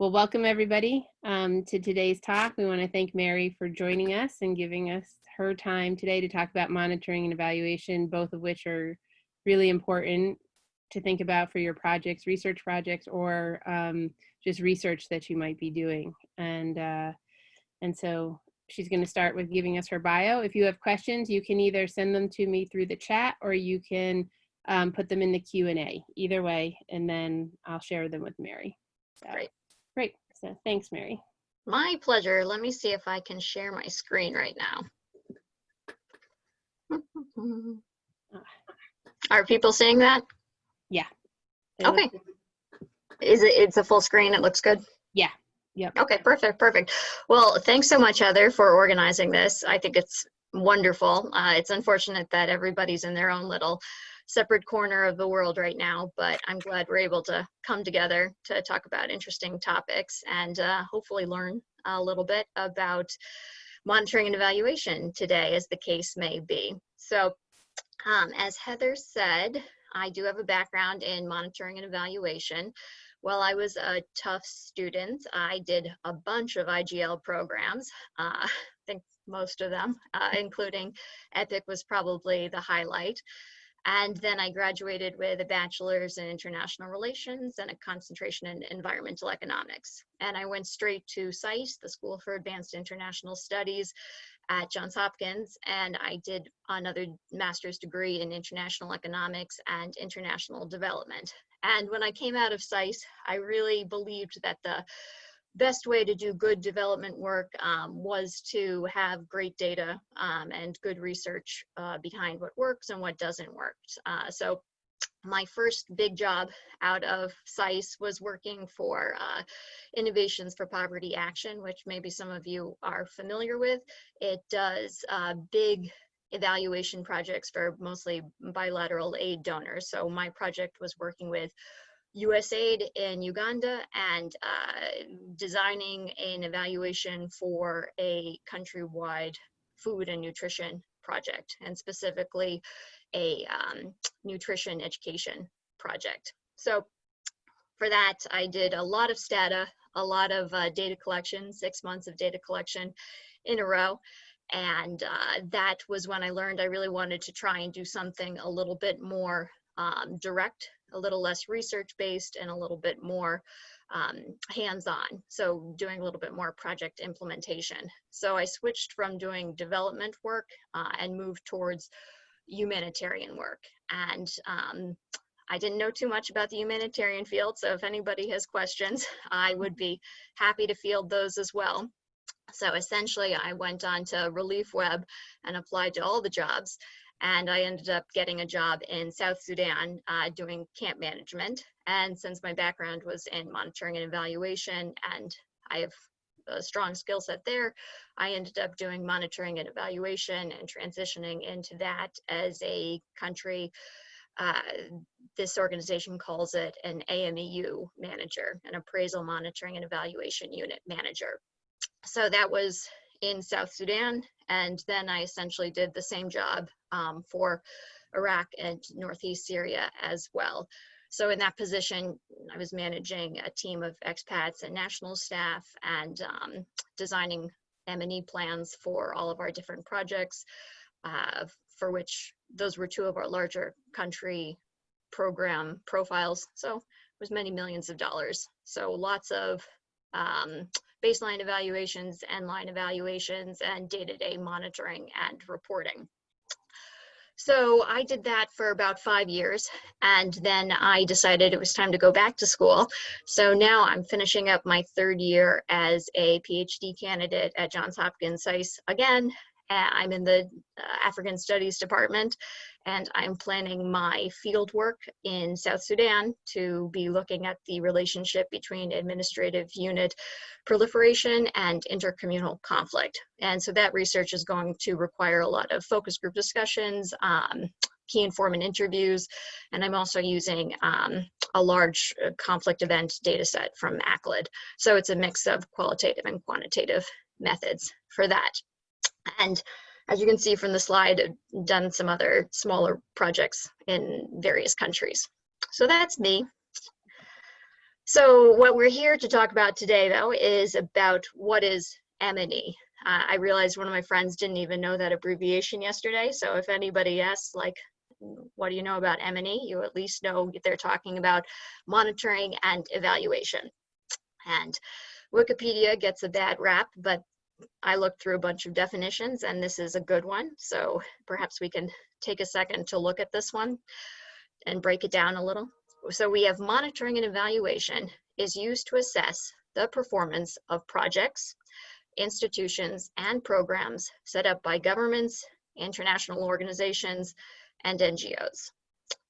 Well, welcome everybody um, to today's talk. We want to thank Mary for joining us and giving us her time today to talk about monitoring and evaluation, both of which are really important to think about for your projects, research projects, or um, just research that you might be doing. And, uh, and so she's going to start with giving us her bio. If you have questions, you can either send them to me through the chat or you can um, put them in the Q&A, either way, and then I'll share them with Mary. So, Great. Great. So thanks, Mary. My pleasure. Let me see if I can share my screen right now. Are people seeing that? It Okay. Is it, it's a full screen, it looks good? Yeah. Yep. Okay, perfect, perfect. Well, thanks so much, Heather, for organizing this. I think it's wonderful. Uh, it's unfortunate that everybody's in their own little separate corner of the world right now, but I'm glad we're able to come together to talk about interesting topics and uh, hopefully learn a little bit about monitoring and evaluation today, as the case may be. So, um, as Heather said, I do have a background in monitoring and evaluation. While I was a Tufts student, I did a bunch of IGL programs. Uh, I think most of them, uh, including EPIC was probably the highlight. And then I graduated with a bachelor's in international relations and a concentration in environmental economics. And I went straight to SAIS, the School for Advanced International Studies at Johns Hopkins. And I did another master's degree in international economics and international development. And when I came out of SAIS, I really believed that the best way to do good development work um, was to have great data um, and good research uh, behind what works and what doesn't work. Uh, so my first big job out of SAIS was working for uh, Innovations for Poverty Action, which maybe some of you are familiar with. It does uh, big evaluation projects for mostly bilateral aid donors. So my project was working with USAID in Uganda and uh, designing an evaluation for a countrywide food and nutrition project, and specifically a um, nutrition education project. So for that, I did a lot of stata, a lot of uh, data collection, six months of data collection in a row. And uh, that was when I learned I really wanted to try and do something a little bit more um, direct a little less research based and a little bit more um, hands-on. So doing a little bit more project implementation. So I switched from doing development work uh, and moved towards humanitarian work. And um, I didn't know too much about the humanitarian field, so if anybody has questions, I would be happy to field those as well. So essentially, I went on to Relief Web and applied to all the jobs and I ended up getting a job in South Sudan uh, doing camp management. And since my background was in monitoring and evaluation, and I have a strong skill set there, I ended up doing monitoring and evaluation and transitioning into that as a country. Uh, this organization calls it an AMEU manager, an appraisal monitoring and evaluation unit manager. So that was in South Sudan. And then I essentially did the same job um, for Iraq and Northeast Syria as well. So in that position, I was managing a team of expats and national staff and um, designing M&E plans for all of our different projects, uh, for which those were two of our larger country program profiles. So it was many millions of dollars. So lots of um, baseline evaluations, end line evaluations, and day-to-day -day monitoring and reporting. So I did that for about five years, and then I decided it was time to go back to school. So now I'm finishing up my third year as a PhD candidate at Johns Hopkins SAIS again, I'm in the uh, African Studies Department, and I'm planning my field work in South Sudan to be looking at the relationship between administrative unit proliferation and intercommunal conflict. And so that research is going to require a lot of focus group discussions, um, key informant interviews, and I'm also using um, a large uh, conflict event data set from ACLED. So it's a mix of qualitative and quantitative methods for that. And as you can see from the slide, I've done some other smaller projects in various countries. So that's me. So what we're here to talk about today, though, is about what is M&E. Uh, I realized one of my friends didn't even know that abbreviation yesterday. So if anybody asks, like, what do you know about M&E? You at least know they're talking about monitoring and evaluation. And Wikipedia gets a bad rap, but I looked through a bunch of definitions and this is a good one. So perhaps we can take a second to look at this one and break it down a little. So we have monitoring and evaluation is used to assess the performance of projects, institutions, and programs set up by governments, international organizations, and NGOs.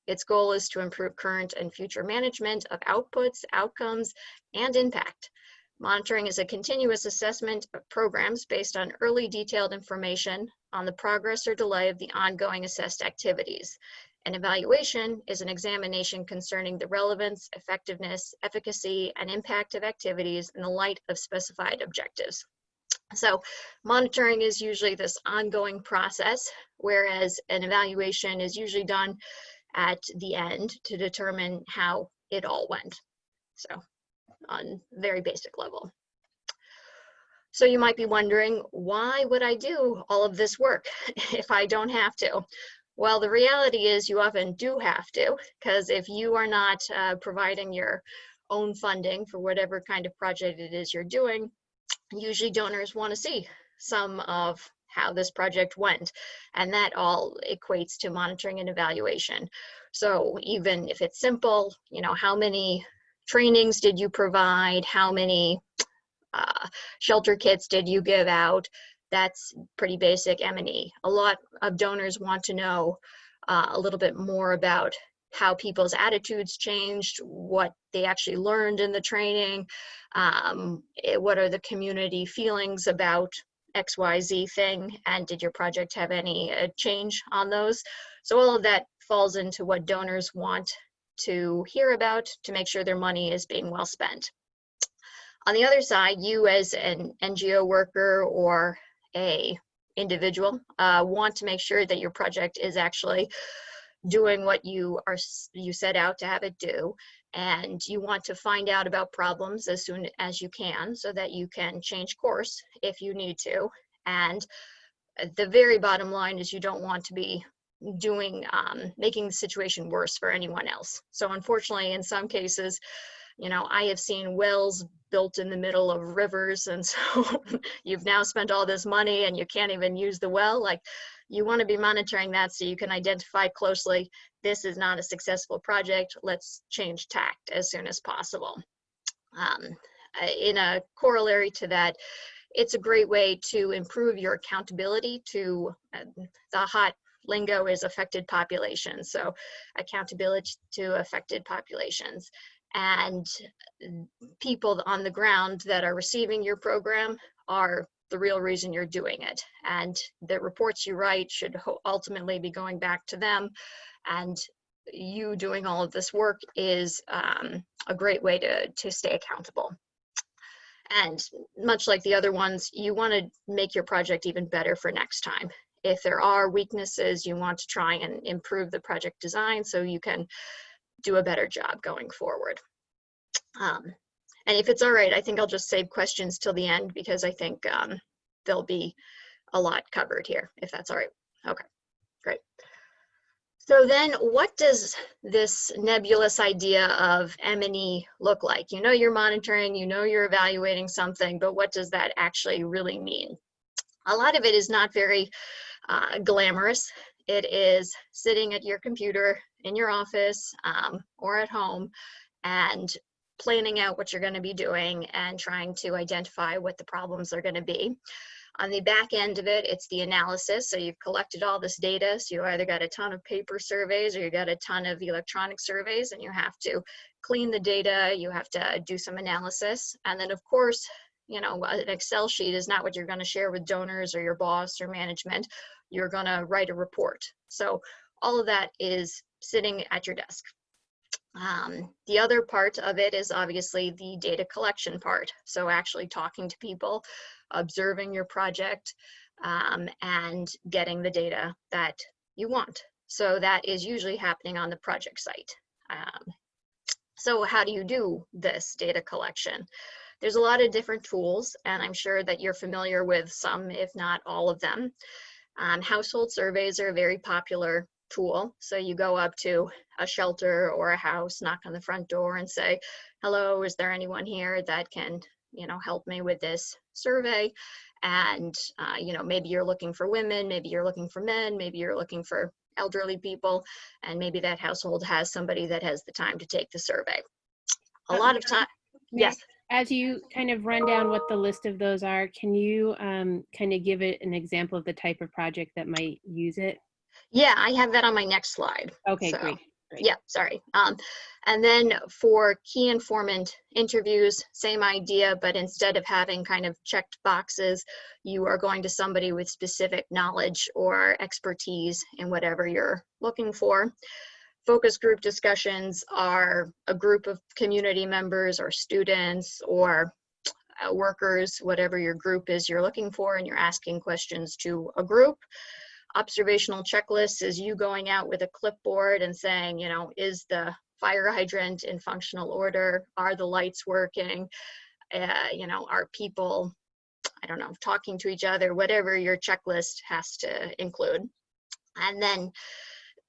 Its goal is to improve current and future management of outputs, outcomes, and impact. Monitoring is a continuous assessment of programs based on early detailed information on the progress or delay of the ongoing assessed activities. An evaluation is an examination concerning the relevance, effectiveness, efficacy, and impact of activities in the light of specified objectives. So monitoring is usually this ongoing process, whereas an evaluation is usually done at the end to determine how it all went. So on very basic level. So you might be wondering, why would I do all of this work if I don't have to? Well, the reality is you often do have to, because if you are not uh, providing your own funding for whatever kind of project it is you're doing, usually donors want to see some of how this project went. And that all equates to monitoring and evaluation. So even if it's simple, you know, how many trainings did you provide? How many uh, shelter kits did you give out? That's pretty basic M&E. A lot of donors want to know uh, a little bit more about how people's attitudes changed, what they actually learned in the training, um, eh, what are the community feelings about XYZ thing, and did your project have any uh, change on those? So all of that falls into what donors want to hear about to make sure their money is being well spent. On the other side, you as an NGO worker or a individual uh, want to make sure that your project is actually doing what you are you set out to have it do and you want to find out about problems as soon as you can so that you can change course if you need to and the very bottom line is you don't want to be doing um, making the situation worse for anyone else. So unfortunately in some cases you know i have seen wells built in the middle of rivers and so you've now spent all this money and you can't even use the well. Like you want to be monitoring that so you can identify closely this is not a successful project let's change tact as soon as possible. Um, in a corollary to that it's a great way to improve your accountability to uh, the hot lingo is affected populations so accountability to affected populations and people on the ground that are receiving your program are the real reason you're doing it. And the reports you write should ultimately be going back to them. And you doing all of this work is um, a great way to, to stay accountable. And much like the other ones, you want to make your project even better for next time. If there are weaknesses, you want to try and improve the project design so you can do a better job going forward. Um, and if it's all right, I think I'll just save questions till the end because I think um, there'll be a lot covered here, if that's all right. Okay, great. So then what does this nebulous idea of M&E look like? You know you're monitoring, you know you're evaluating something, but what does that actually really mean? A lot of it is not very uh, glamorous. It is sitting at your computer in your office um, or at home and planning out what you're going to be doing and trying to identify what the problems are going to be. On the back end of it, it's the analysis. So you've collected all this data. So you either got a ton of paper surveys or you got a ton of electronic surveys and you have to clean the data. You have to do some analysis. And then of course, you know, an Excel sheet is not what you're going to share with donors or your boss or management. You're going to write a report. So all of that is sitting at your desk. Um, the other part of it is obviously the data collection part. So actually talking to people, observing your project, um, and getting the data that you want. So that is usually happening on the project site. Um, So how do you do this data collection? There's a lot of different tools, and I'm sure that you're familiar with some, if not all of them. Um, household surveys are a very popular tool. So you go up to a shelter or a house, knock on the front door and say, hello, is there anyone here that can, you know, help me with this survey? And, uh, you know, maybe you're looking for women, maybe you're looking for men, maybe you're looking for elderly people, and maybe that household has somebody that has the time to take the survey. A lot of time, yes. As you kind of run down what the list of those are, can you um, kind of give it an example of the type of project that might use it? Yeah, I have that on my next slide. Okay, So, great. Great. Yeah, sorry. Um, and then for key informant interviews, same idea, but instead of having kind of checked boxes, you are going to somebody with specific knowledge or expertise in whatever you're looking for. Focus group discussions are a group of community members or students or uh, workers, whatever your group is you're looking for, and you're asking questions to a group observational checklists is you going out with a clipboard and saying, you know, is the fire hydrant in functional order? Are the lights working? Uh, you know, are people, I don't know, talking to each other? Whatever your checklist has to include. And then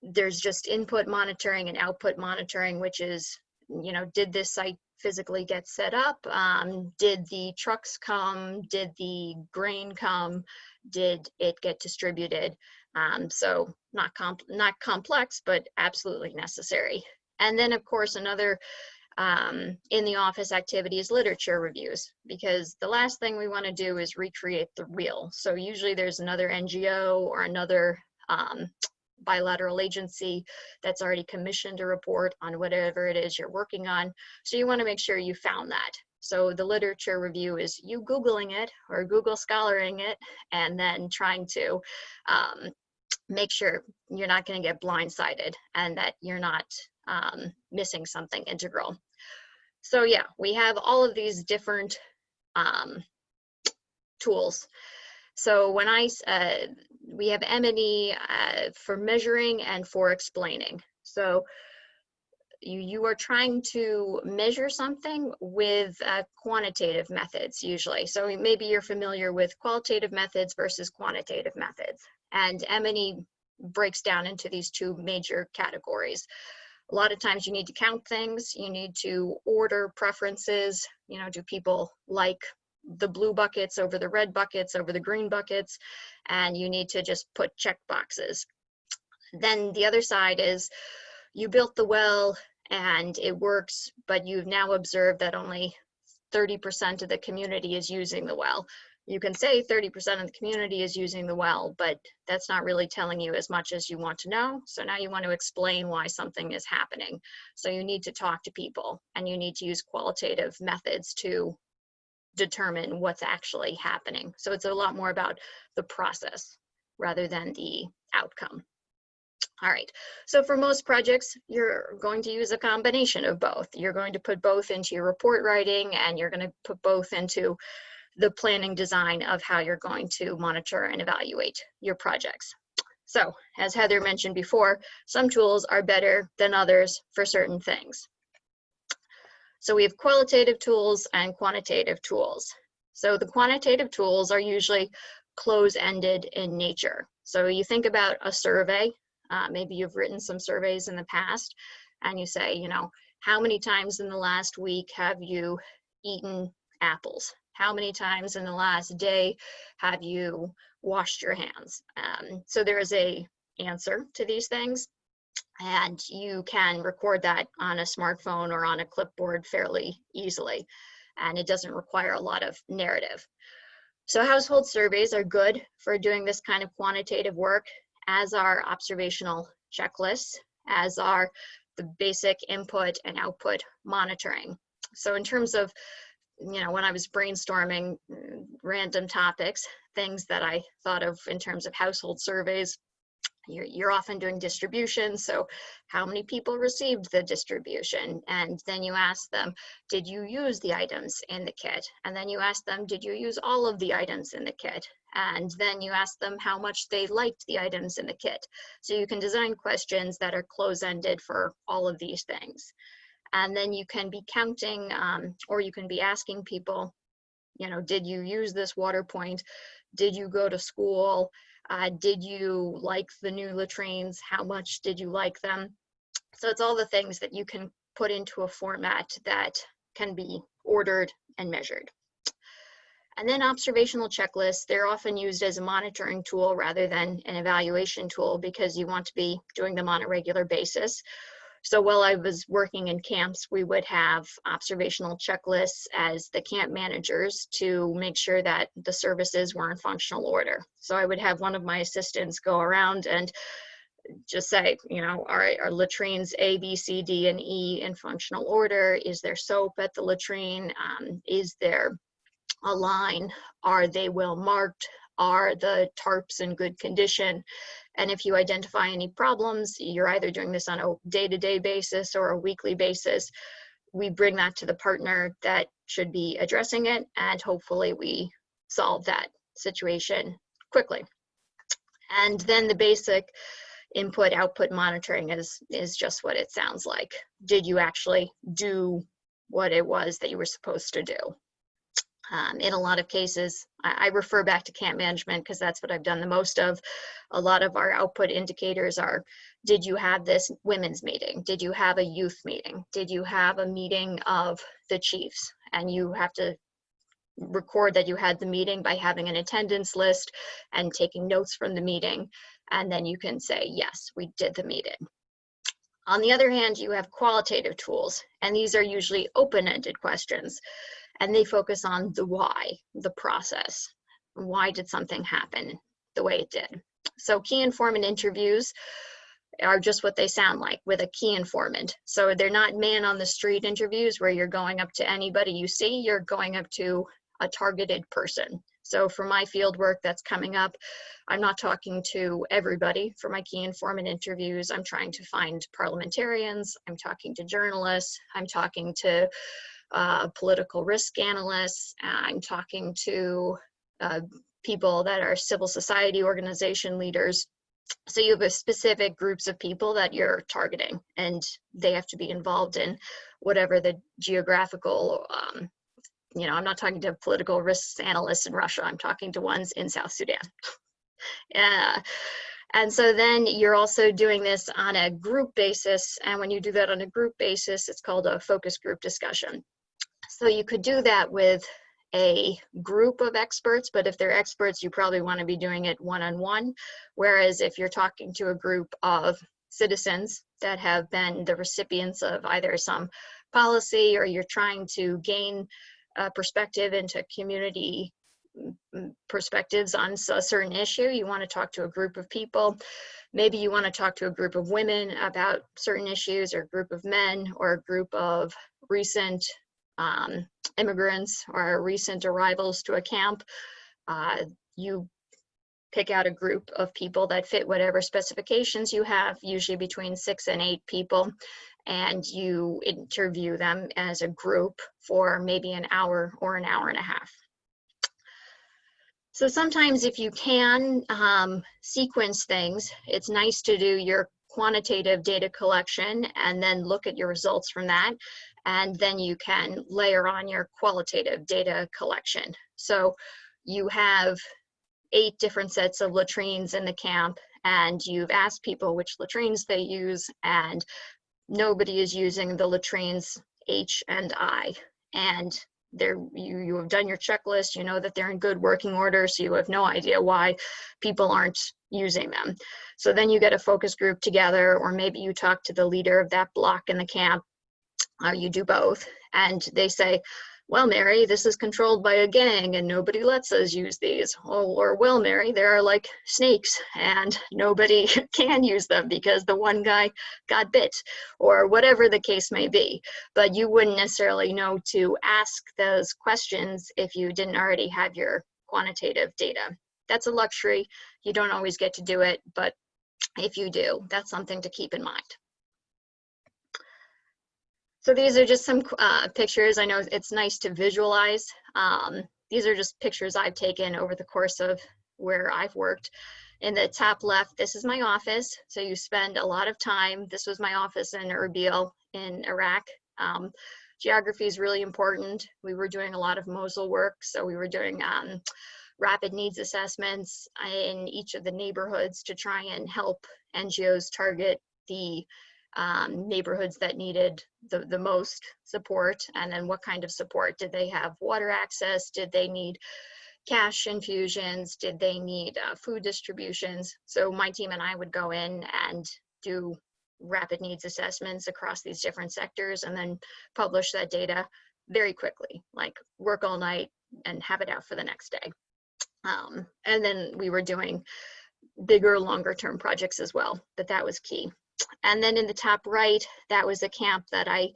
there's just input monitoring and output monitoring, which is, you know, did this site physically get set up? Um, did the trucks come? Did the grain come? Did it get distributed? Um, so not comp not complex, but absolutely necessary. And then of course another um, in the office activity is literature reviews because the last thing we want to do is recreate the wheel. So usually there's another NGO or another um, bilateral agency that's already commissioned a report on whatever it is you're working on. So you want to make sure you found that. So the literature review is you Googling it or Google Scholaring it and then trying to um, make sure you're not going to get blindsided and that you're not um, missing something integral. So yeah, we have all of these different um, tools. So when I, uh, we have M&E uh, for measuring and for explaining. So you, you are trying to measure something with uh, quantitative methods usually. So maybe you're familiar with qualitative methods versus quantitative methods. And M&E breaks down into these two major categories. A lot of times you need to count things, you need to order preferences, you know, do people like the blue buckets over the red buckets over the green buckets, and you need to just put check boxes. Then the other side is you built the well and it works, but you've now observed that only 30% of the community is using the well. You can say 30% of the community is using the well, but that's not really telling you as much as you want to know. So now you want to explain why something is happening. So you need to talk to people and you need to use qualitative methods to determine what's actually happening. So it's a lot more about the process rather than the outcome. All right, so for most projects, you're going to use a combination of both. You're going to put both into your report writing and you're going to put both into the planning design of how you're going to monitor and evaluate your projects. So as Heather mentioned before, some tools are better than others for certain things. So we have qualitative tools and quantitative tools. So the quantitative tools are usually close-ended in nature. So you think about a survey, uh, maybe you've written some surveys in the past and you say, you know, how many times in the last week have you eaten apples? How many times in the last day have you washed your hands? Um, so there is a answer to these things and you can record that on a smartphone or on a clipboard fairly easily and it doesn't require a lot of narrative. So household surveys are good for doing this kind of quantitative work as are observational checklists, as are the basic input and output monitoring. So in terms of, you know, when I was brainstorming mm, random topics, things that I thought of in terms of household surveys, you're, often doing distribution. So how many people received the distribution? And then you ask them, did you use the items in the kit? And then you ask them, did you use all of the items in the kit? And then you ask them how much they liked the items in the kit. So you can design questions that are close-ended for all of these things. And then you can be counting um, or you can be asking people, you know, did you use this water point? Did you go to school? Uh, did you like the new latrines? How much did you like them? So it's all the things that you can put into a format that can be ordered and measured. And then observational checklists, they're often used as a monitoring tool rather than an evaluation tool because you want to be doing them on a regular basis. So while I was working in camps, we would have observational checklists as the camp managers to make sure that the services were in functional order. So I would have one of my assistants go around and just say, you know, all right, are latrines A, B, C, D, and E in functional order? Is there soap at the latrine? Um, is there a line? Are they well marked? Are the tarps in good condition? And if you identify any problems, you're either doing this on a day-to-day -day basis or a weekly basis. We bring that to the partner that should be addressing it, and hopefully we solve that situation quickly. And then the basic input output monitoring is is just what it sounds like did you actually do what it was that you were supposed to do um, in a lot of cases I, I refer back to camp management because that's what i've done the most of. A lot of our output indicators are did you have this women's meeting? Did you have a youth meeting? Did you have a meeting of the chiefs? And you have to record that you had the meeting by having an attendance list and taking notes from the meeting and then you can say, yes, we did the meeting. On the other hand, you have qualitative tools, and these are usually open-ended questions, and they focus on the why, the process. Why did something happen the way it did? So key informant interviews are just what they sound like with a key informant. So they're not man on the street interviews where you're going up to anybody you see, you're going up to a targeted person. So for my field work that's coming up, I'm not talking to everybody for my key informant interviews. I'm trying to find parliamentarians. I'm talking to journalists. I'm talking to uh, political risk analysts. I'm talking to uh, people that are civil society organization leaders. So you have a specific groups of people that you're targeting and they have to be involved in whatever the geographical um, you know, I'm not talking to political risks analysts in Russia, I'm talking to ones in South Sudan. yeah. And so then you're also doing this on a group basis. And when you do that on a group basis, it's called a focus group discussion. So you could do that with a group of experts, but if they're experts, you probably want to be doing it one-on-one. -on -one. Whereas if you're talking to a group of citizens that have been the recipients of either some policy or you're trying to gain perspective into community mm, mm, perspectives on a certain issue. You want to talk to a group of people. Maybe you want to talk to a group of women about certain issues or a group of men or a group of recent um, immigrants or recent arrivals to a camp. Uh, you pick out a group of people that fit whatever specifications you have, usually between six and eight people, and you interview them as a group for maybe an hour or an hour and a half. So sometimes if you can um, sequence things, it's nice to do your quantitative data collection and then look at your results from that. And then you can layer on your qualitative data collection. So you have eight different sets of latrines in the camp and you've asked people which latrines they use and nobody is using the latrines H and I. And there you, you have done your checklist, you know that they're in good working order, so you have no idea why people aren't using them. So then you get a focus group together, or maybe you talk to the leader of that block in the camp, or you do both, and they say, well, Mary, this is controlled by a gang and nobody lets us use these. Oh, or, well, Mary, there are like snakes and nobody can use them because the one guy got bit or whatever the case may be. But you wouldn't necessarily know to ask those questions if you didn't already have your quantitative data. That's a luxury. You don't always get to do it, but if you do, that's something to keep in mind. So these are just some uh, pictures. I know it's nice to visualize. Um, these are just pictures I've taken over the course of where I've worked. In the top left, this is my office. So you spend a lot of time. This was my office in Erbil in Iraq. Um, geography is really important. We were doing a lot of Mosul work, so we were doing um, rapid needs assessments in each of the neighborhoods to try and help NGOs target the um, neighborhoods that needed the, the most support? And then what kind of support? Did they have water access? Did they need cash infusions? Did they need uh, food distributions? So my team and i would go in and do rapid needs assessments across these different sectors and then publish that data very quickly like work all night and have it out for the next day. Um, and then we were doing bigger longer term projects as well but that was key and then in the top right, that was a camp that I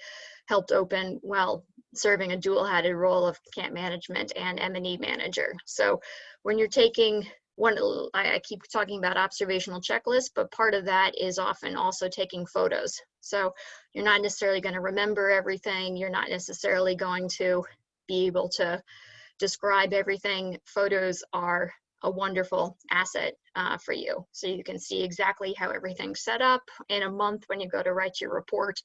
helped open while serving a dual-headed role of camp management and M&E manager. So when you're taking one, I keep talking about observational checklists, but part of that is often also taking photos. So you're not necessarily going to remember everything. You're not necessarily going to be able to describe everything. Photos are a wonderful asset uh, for you. So you can see exactly how everything's set up in a month when you go to write your report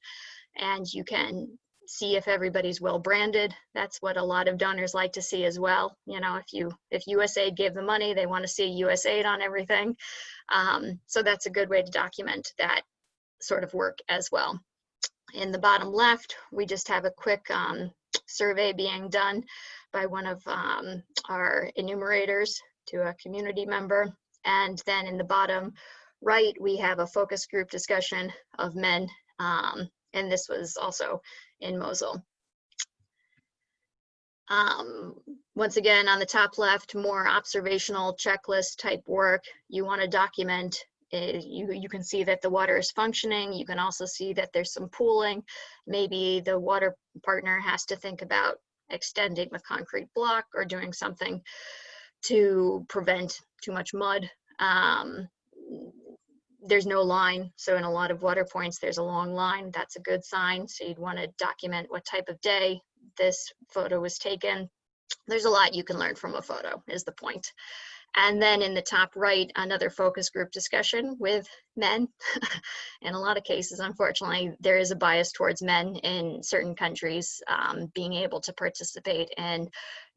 and you can see if everybody's well branded. That's what a lot of donors like to see as well. You know, if you if USAID gave the money, they want to see USAID on everything. Um, so that's a good way to document that sort of work as well. In the bottom left, we just have a quick um, survey being done by one of um, our enumerators to a community member. And then in the bottom right, we have a focus group discussion of men. Um, and this was also in Mosul. Um, once again, on the top left, more observational checklist type work. You want to document, uh, you, you can see that the water is functioning. You can also see that there's some pooling. Maybe the water partner has to think about extending the concrete block or doing something to prevent too much mud. Um, there's no line, so in a lot of water points, there's a long line. That's a good sign. So you'd want to document what type of day this photo was taken. There's a lot you can learn from a photo, is the point. And then in the top right, another focus group discussion with men. in a lot of cases, unfortunately, there is a bias towards men in certain countries um, being able to participate in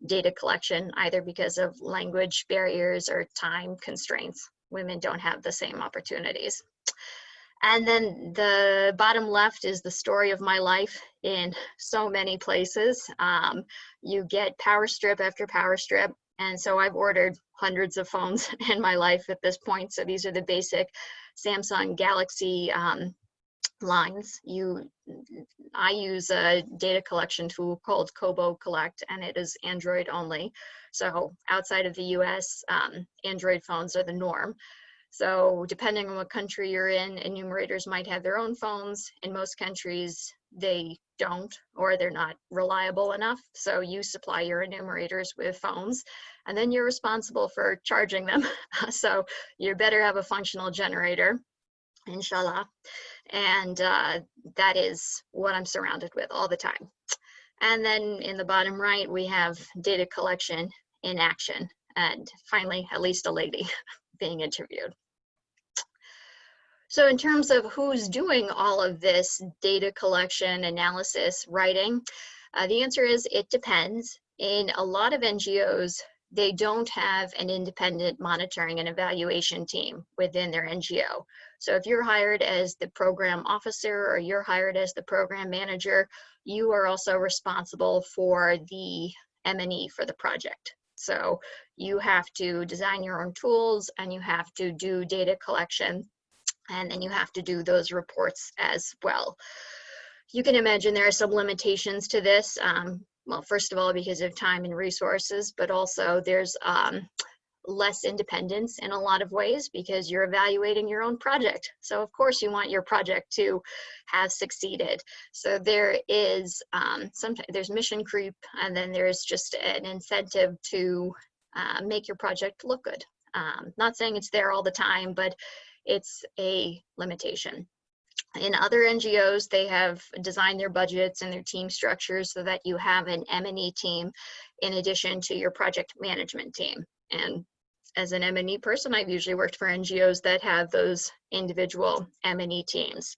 data collection, either because of language barriers or time constraints. Women don't have the same opportunities. And then the bottom left is the story of my life in so many places. Um, you get power strip after power strip and so I've ordered hundreds of phones in my life at this point. So these are the basic Samsung Galaxy um, lines. You, I use a data collection tool called Kobo Collect, and it is Android only. So outside of the US, um, Android phones are the norm. So depending on what country you're in, enumerators might have their own phones. In most countries, they don't or they're not reliable enough. So you supply your enumerators with phones and then you're responsible for charging them. so you better have a functional generator, inshallah. And uh, that is what I'm surrounded with all the time. And then in the bottom right, we have data collection in action. And finally, at least a lady being interviewed. So in terms of who's doing all of this data collection, analysis, writing, uh, the answer is it depends. In a lot of NGOs, they don't have an independent monitoring and evaluation team within their NGO. So if you're hired as the program officer or you're hired as the program manager, you are also responsible for the M&E for the project. So you have to design your own tools and you have to do data collection and then you have to do those reports as well. You can imagine there are some limitations to this. Um, well, first of all, because of time and resources, but also there's um, less independence in a lot of ways because you're evaluating your own project. So of course you want your project to have succeeded. So there is um, sometimes there's mission creep and then there's just an incentive to uh, make your project look good. Um, not saying it's there all the time, but it's a limitation. In other NGOs, they have designed their budgets and their team structures so that you have an M&E team in addition to your project management team. And as an M&E person, I've usually worked for NGOs that have those individual M&E teams.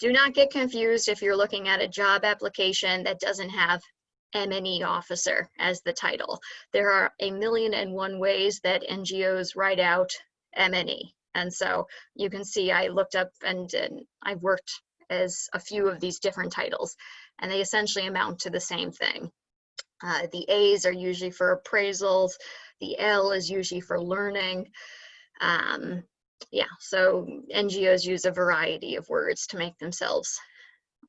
Do not get confused if you're looking at a job application that doesn't have M&E officer as the title. There are a million and one ways that NGOs write out M&E. And so you can see I looked up and, and I've worked as a few of these different titles and they essentially amount to the same thing. Uh, the A's are usually for appraisals. The L is usually for learning. Um, yeah, so NGOs use a variety of words to make themselves,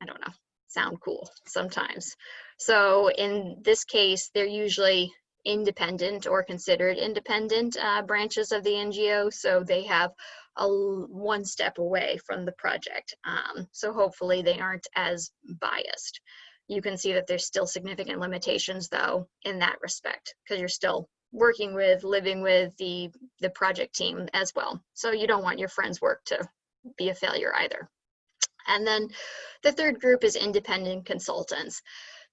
I don't know, sound cool sometimes. So in this case, they're usually independent or considered independent uh, branches of the NGO. So they have a one step away from the project. Um, so hopefully they aren't as biased. You can see that there's still significant limitations though in that respect because you're still working with, living with the, the project team as well. So you don't want your friend's work to be a failure either. And then the third group is independent consultants.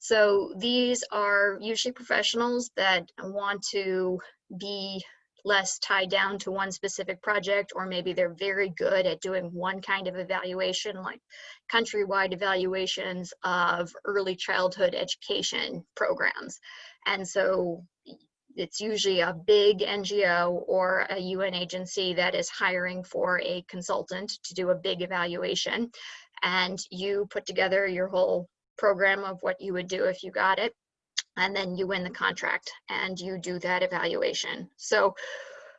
So these are usually professionals that want to be less tied down to one specific project, or maybe they're very good at doing one kind of evaluation, like countrywide evaluations of early childhood education programs. And so it's usually a big NGO or a UN agency that is hiring for a consultant to do a big evaluation. And you put together your whole program of what you would do if you got it. And then you win the contract and you do that evaluation. So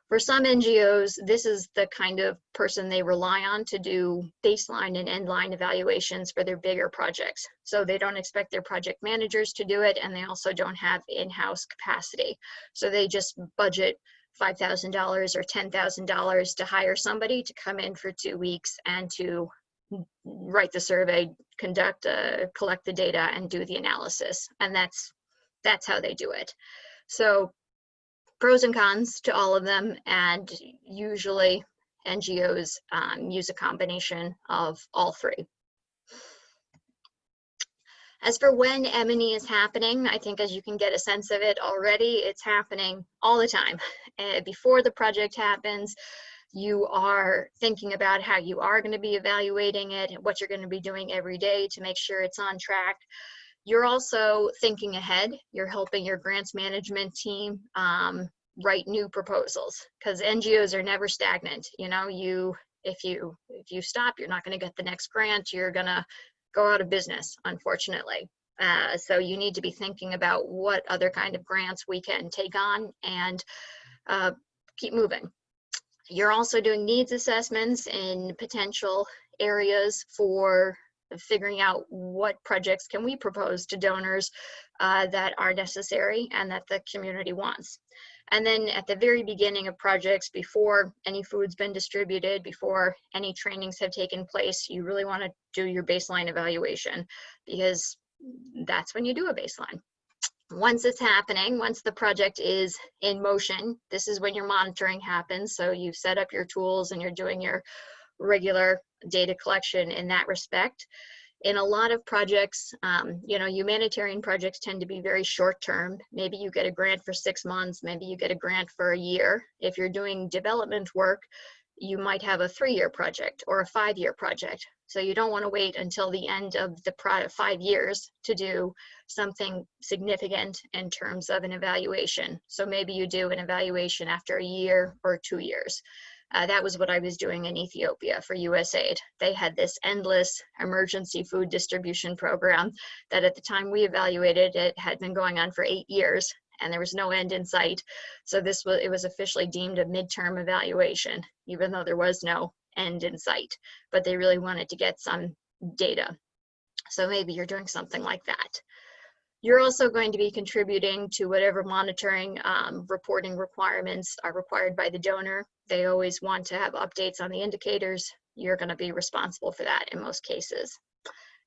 for some NGOs, this is the kind of person they rely on to do baseline and endline evaluations for their bigger projects. So they don't expect their project managers to do it, and they also don't have in-house capacity. So they just budget $5,000 or $10,000 to hire somebody to come in for two weeks and to write the survey, conduct, uh, collect the data, and do the analysis. And that's that's how they do it. So pros and cons to all of them, and usually NGOs um, use a combination of all three. As for when M&E is happening, I think as you can get a sense of it already, it's happening all the time. Uh, before the project happens, you are thinking about how you are going to be evaluating it, and what you're going to be doing every day to make sure it's on track. You're also thinking ahead. You're helping your grants management team um, write new proposals because NGOs are never stagnant. You know, you if you if you stop, you're not going to get the next grant. You're going to go out of business, unfortunately. Uh, so you need to be thinking about what other kind of grants we can take on and uh, keep moving. You're also doing needs assessments in potential areas for figuring out what projects can we propose to donors uh, that are necessary and that the community wants. And then at the very beginning of projects, before any food's been distributed, before any trainings have taken place, you really want to do your baseline evaluation because that's when you do a baseline. Once it's happening, once the project is in motion, this is when your monitoring happens. So you've set up your tools and you're doing your regular data collection in that respect. In a lot of projects, um, you know, humanitarian projects tend to be very short term. Maybe you get a grant for six months, maybe you get a grant for a year. If you're doing development work, you might have a three-year project or a five-year project. So you don't want to wait until the end of the five years to do something significant in terms of an evaluation. So maybe you do an evaluation after a year or two years. Uh, that was what I was doing in Ethiopia for USAID. They had this endless emergency food distribution program that at the time we evaluated it had been going on for eight years and there was no end in sight. So this was, it was officially deemed a midterm evaluation, even though there was no end in sight, but they really wanted to get some data. So maybe you're doing something like that. You're also going to be contributing to whatever monitoring um, reporting requirements are required by the donor. They always want to have updates on the indicators. You're going to be responsible for that in most cases.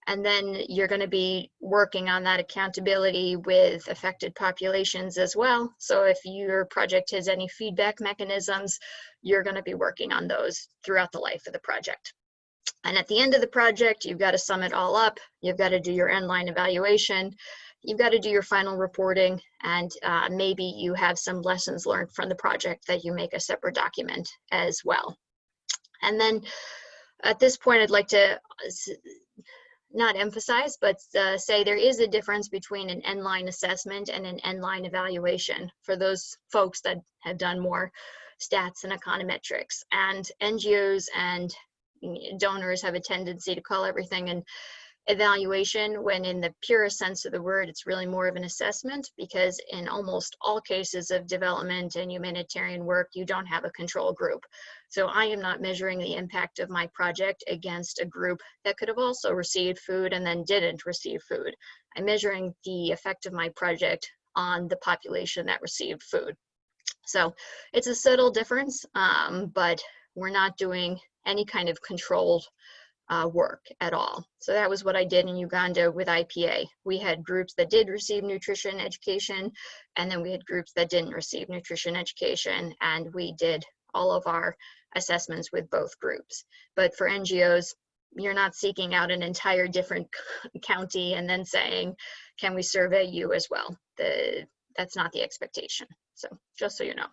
And then you're going to be working on that accountability with affected populations as well. So if your project has any feedback mechanisms, you're going to be working on those throughout the life of the project. And at the end of the project, you've got to sum it all up. You've got to do your endline evaluation you've got to do your final reporting and uh, maybe you have some lessons learned from the project that you make a separate document as well. And then at this point, I'd like to uh, not emphasize, but uh, say there is a difference between an end-line assessment and an end-line evaluation for those folks that have done more stats and econometrics. And NGOs and mm, donors have a tendency to call everything an evaluation when in the purest sense of the word, it's really more of an assessment because in almost all cases of development and humanitarian work, you don't have a control group. So I am not measuring the impact of my project against a group that could have also received food and then didn't receive food. I'm measuring the effect of my project on the population that received food. So it's a subtle difference, um, but we're not doing any kind of controlled uh, work at all. So that was what I did in Uganda with IPA. We had groups that did receive nutrition education, and then we had groups that didn't receive nutrition education, and we did all of our assessments with both groups. But for NGOs, you're not seeking out an entire different county and then saying, can we survey you as well? The, that's not the expectation. So just so you know.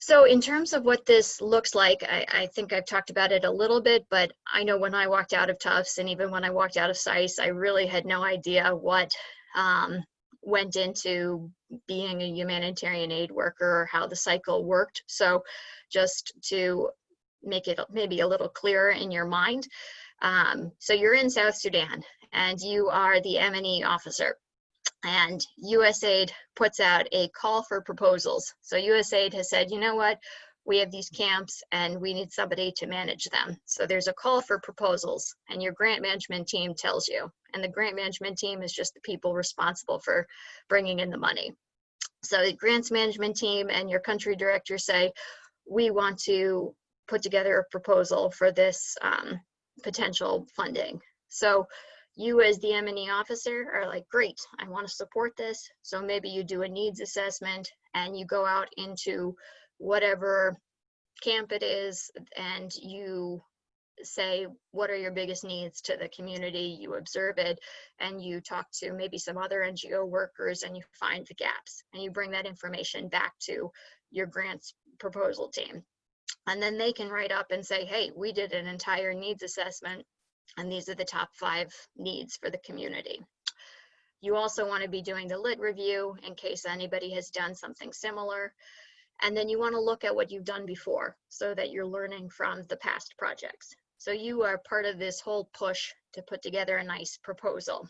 So in terms of what this looks like, I, I, think I've talked about it a little bit, but I know when I walked out of Tufts and even when I walked out of SICE, I really had no idea what um, went into being a humanitarian aid worker or how the cycle worked. So just to make it maybe a little clearer in your mind. Um, so you're in South Sudan and you are the M&E officer and USAID puts out a call for proposals. So USAID has said, you know what, we have these camps and we need somebody to manage them. So there's a call for proposals and your grant management team tells you. And the grant management team is just the people responsible for bringing in the money. So the grants management team and your country director say, we want to put together a proposal for this um, potential funding. So you as the M&E officer are like, great, I want to support this. So maybe you do a needs assessment and you go out into whatever camp it is and you say, what are your biggest needs to the community? You observe it and you talk to maybe some other NGO workers and you find the gaps and you bring that information back to your grants proposal team. And then they can write up and say, hey, we did an entire needs assessment and these are the top five needs for the community. You also want to be doing the lit review in case anybody has done something similar. And then you want to look at what you've done before so that you're learning from the past projects. So you are part of this whole push to put together a nice proposal.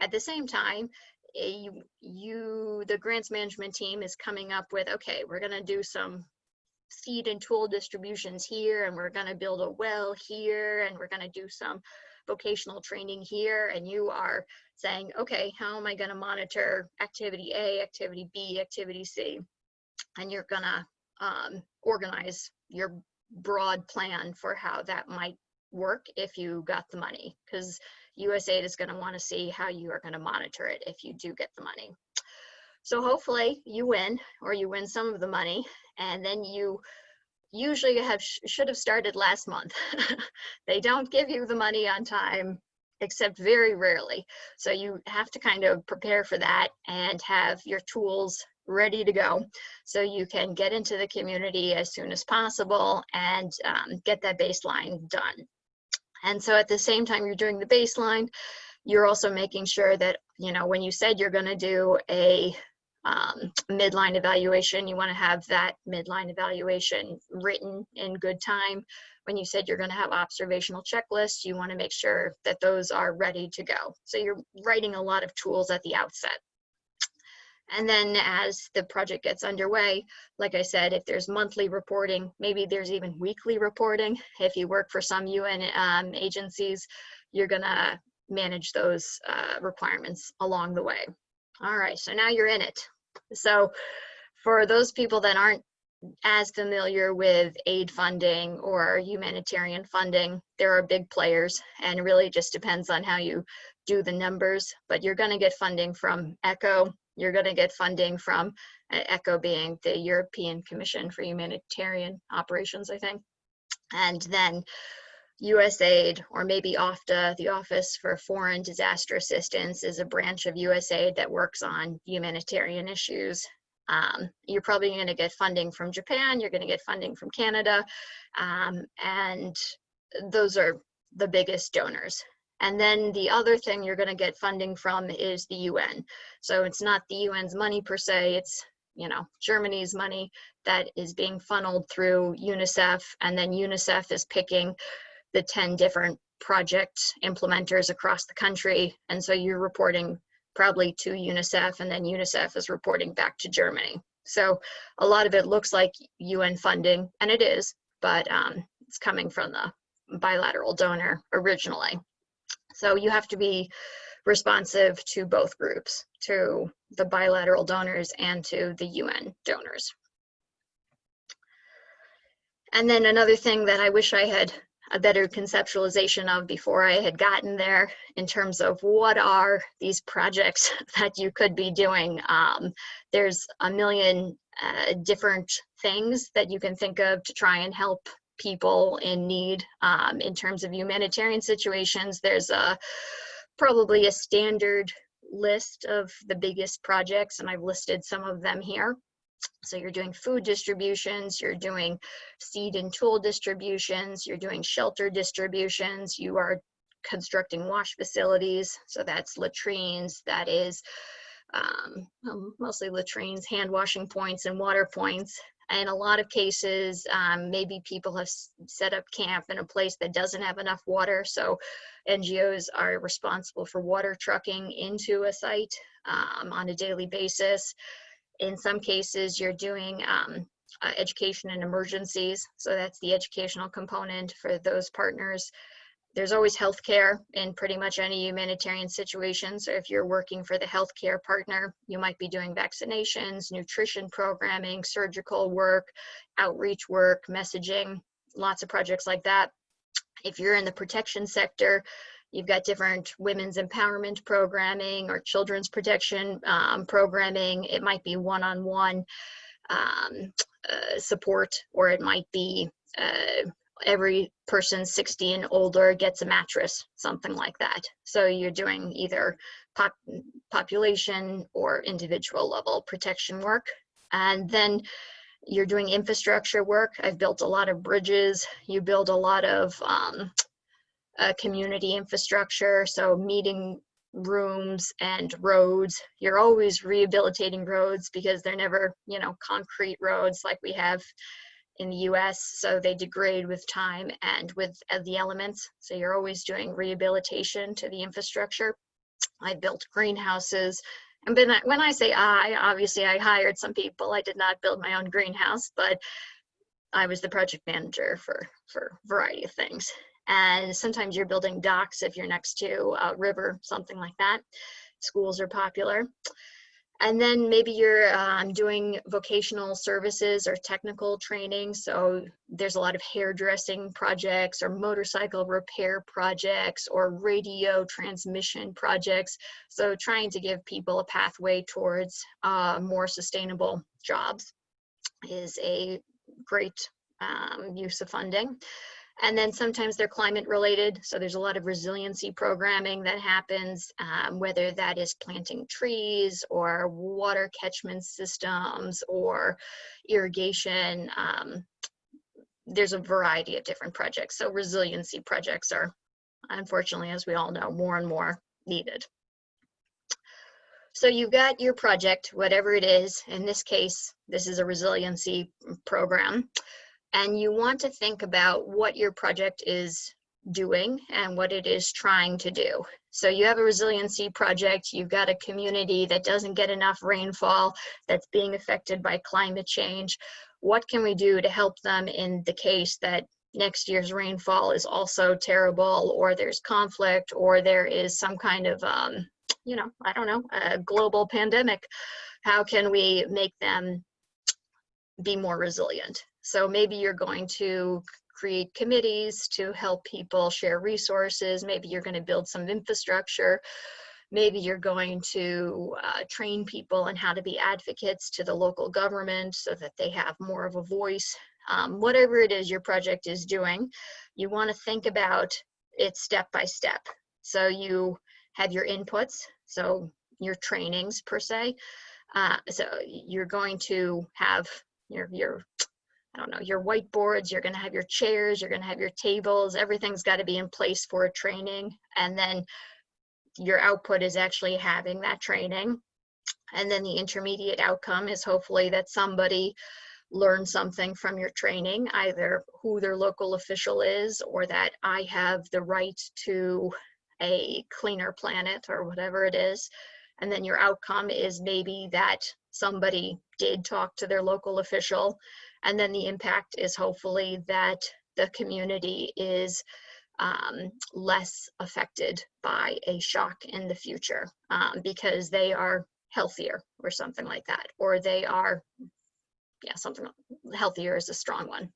At the same time, eh, you, you the grants management team is coming up with, okay, we're going to do some seed and tool distributions here and we're going to build a well here and we're going to do some vocational training here and you are saying okay how am i going to monitor activity a activity b activity c? And you're going to um, organize your broad plan for how that might work if you got the money because usaid is going to want to see how you are going to monitor it if you do get the money so hopefully you win or you win some of the money and then you usually have should have started last month. they don't give you the money on time except very rarely. So you have to kind of prepare for that and have your tools ready to go so you can get into the community as soon as possible and um, get that baseline done. And so at the same time you're doing the baseline, you're also making sure that, you know, when you said you're going to do a um, midline evaluation, you want to have that midline evaluation written in good time. When you said you're going to have observational checklists, you want to make sure that those are ready to go. So you're writing a lot of tools at the outset. And then as the project gets underway, like I said, if there's monthly reporting, maybe there's even weekly reporting. If you work for some UN um, agencies, you're gonna manage those uh, requirements along the way. All right, so now you're in it. So for those people that aren't as familiar with aid funding or humanitarian funding, there are big players and really just depends on how you do the numbers, but you're gonna get funding from ECHO, you're gonna get funding from uh, ECHO being the European Commission for Humanitarian Operations, I think. And then USAID or maybe OFDA, the Office for Foreign Disaster Assistance, is a branch of USAID that works on humanitarian issues. Um, you're probably going to get funding from Japan, you're going to get funding from Canada, um, and those are the biggest donors. And then the other thing you're going to get funding from is the UN. So it's not the UN's money per se, it's you know Germany's money that is being funneled through UNICEF, and then UNICEF is picking the 10 different project implementers across the country. And so you're reporting probably to UNICEF, and then UNICEF is reporting back to Germany. So a lot of it looks like UN funding, and it is, but um, it's coming from the bilateral donor originally. So you have to be responsive to both groups, to the bilateral donors and to the UN donors. And then another thing that I wish I had a better conceptualization of before I had gotten there in terms of what are these projects that you could be doing. Um, there's a million uh, different things that you can think of to try and help people in need um, in terms of humanitarian situations. There's a probably a standard list of the biggest projects and I've listed some of them here. So you're doing food distributions, you're doing seed and tool distributions, you're doing shelter distributions, you are constructing wash facilities. So that's latrines, that is um, mostly latrines, hand washing points and water points. In a lot of cases, um, maybe people have set up camp in a place that doesn't have enough water. So NGOs are responsible for water trucking into a site um, on a daily basis in some cases, you're doing um, uh, education in emergencies. So that's the educational component for those partners. There's always healthcare in pretty much any humanitarian situation. So if you're working for the healthcare partner, you might be doing vaccinations, nutrition programming, surgical work, outreach work, messaging, lots of projects like that. If you're in the protection sector, You've got different women's empowerment programming or children's protection um, programming. It might be one-on-one um, uh, support, or it might be uh, every person 60 and older gets a mattress, something like that. So you're doing either pop population or individual level protection work. And then you're doing infrastructure work. I've built a lot of bridges. You build a lot of um, uh, community infrastructure, so meeting rooms and roads. You're always rehabilitating roads because they're never, you know, concrete roads like we have in the US, so they degrade with time and with uh, the elements. So you're always doing rehabilitation to the infrastructure. I built greenhouses. And when I say I, obviously I hired some people. I did not build my own greenhouse, but I was the project manager for, for a variety of things and sometimes you're building docks if you're next to a river, something like that. Schools are popular. And then maybe you're um, doing vocational services or technical training. So there's a lot of hairdressing projects or motorcycle repair projects or radio transmission projects. So trying to give people a pathway towards uh, more sustainable jobs is a great um, use of funding. And then sometimes they're climate related. So there's a lot of resiliency programming that happens, um, whether that is planting trees or water catchment systems or irrigation. Um, there's a variety of different projects. So resiliency projects are, unfortunately, as we all know, more and more needed. So you've got your project, whatever it is. In this case, this is a resiliency program and you want to think about what your project is doing and what it is trying to do. So you have a resiliency project, you've got a community that doesn't get enough rainfall, that's being affected by climate change. What can we do to help them in the case that next year's rainfall is also terrible or there's conflict or there is some kind of, um, you know, I don't know, a global pandemic. How can we make them be more resilient? So maybe you're going to create committees to help people share resources. Maybe you're going to build some infrastructure. Maybe you're going to uh, train people on how to be advocates to the local government so that they have more of a voice. Um, whatever it is your project is doing, you want to think about it step by step. So you have your inputs, so your trainings per se. Uh, so you're going to have your, your, I don't know, your whiteboards, you're going to have your chairs, you're going to have your tables, everything's got to be in place for a training. And then your output is actually having that training. And then the intermediate outcome is hopefully that somebody learn something from your training, either who their local official is or that I have the right to a cleaner planet or whatever it is. And then your outcome is maybe that somebody did talk to their local official. And then the impact is hopefully that the community is um, less affected by a shock in the future um, because they are healthier or something like that, or they are yeah, something healthier is a strong one.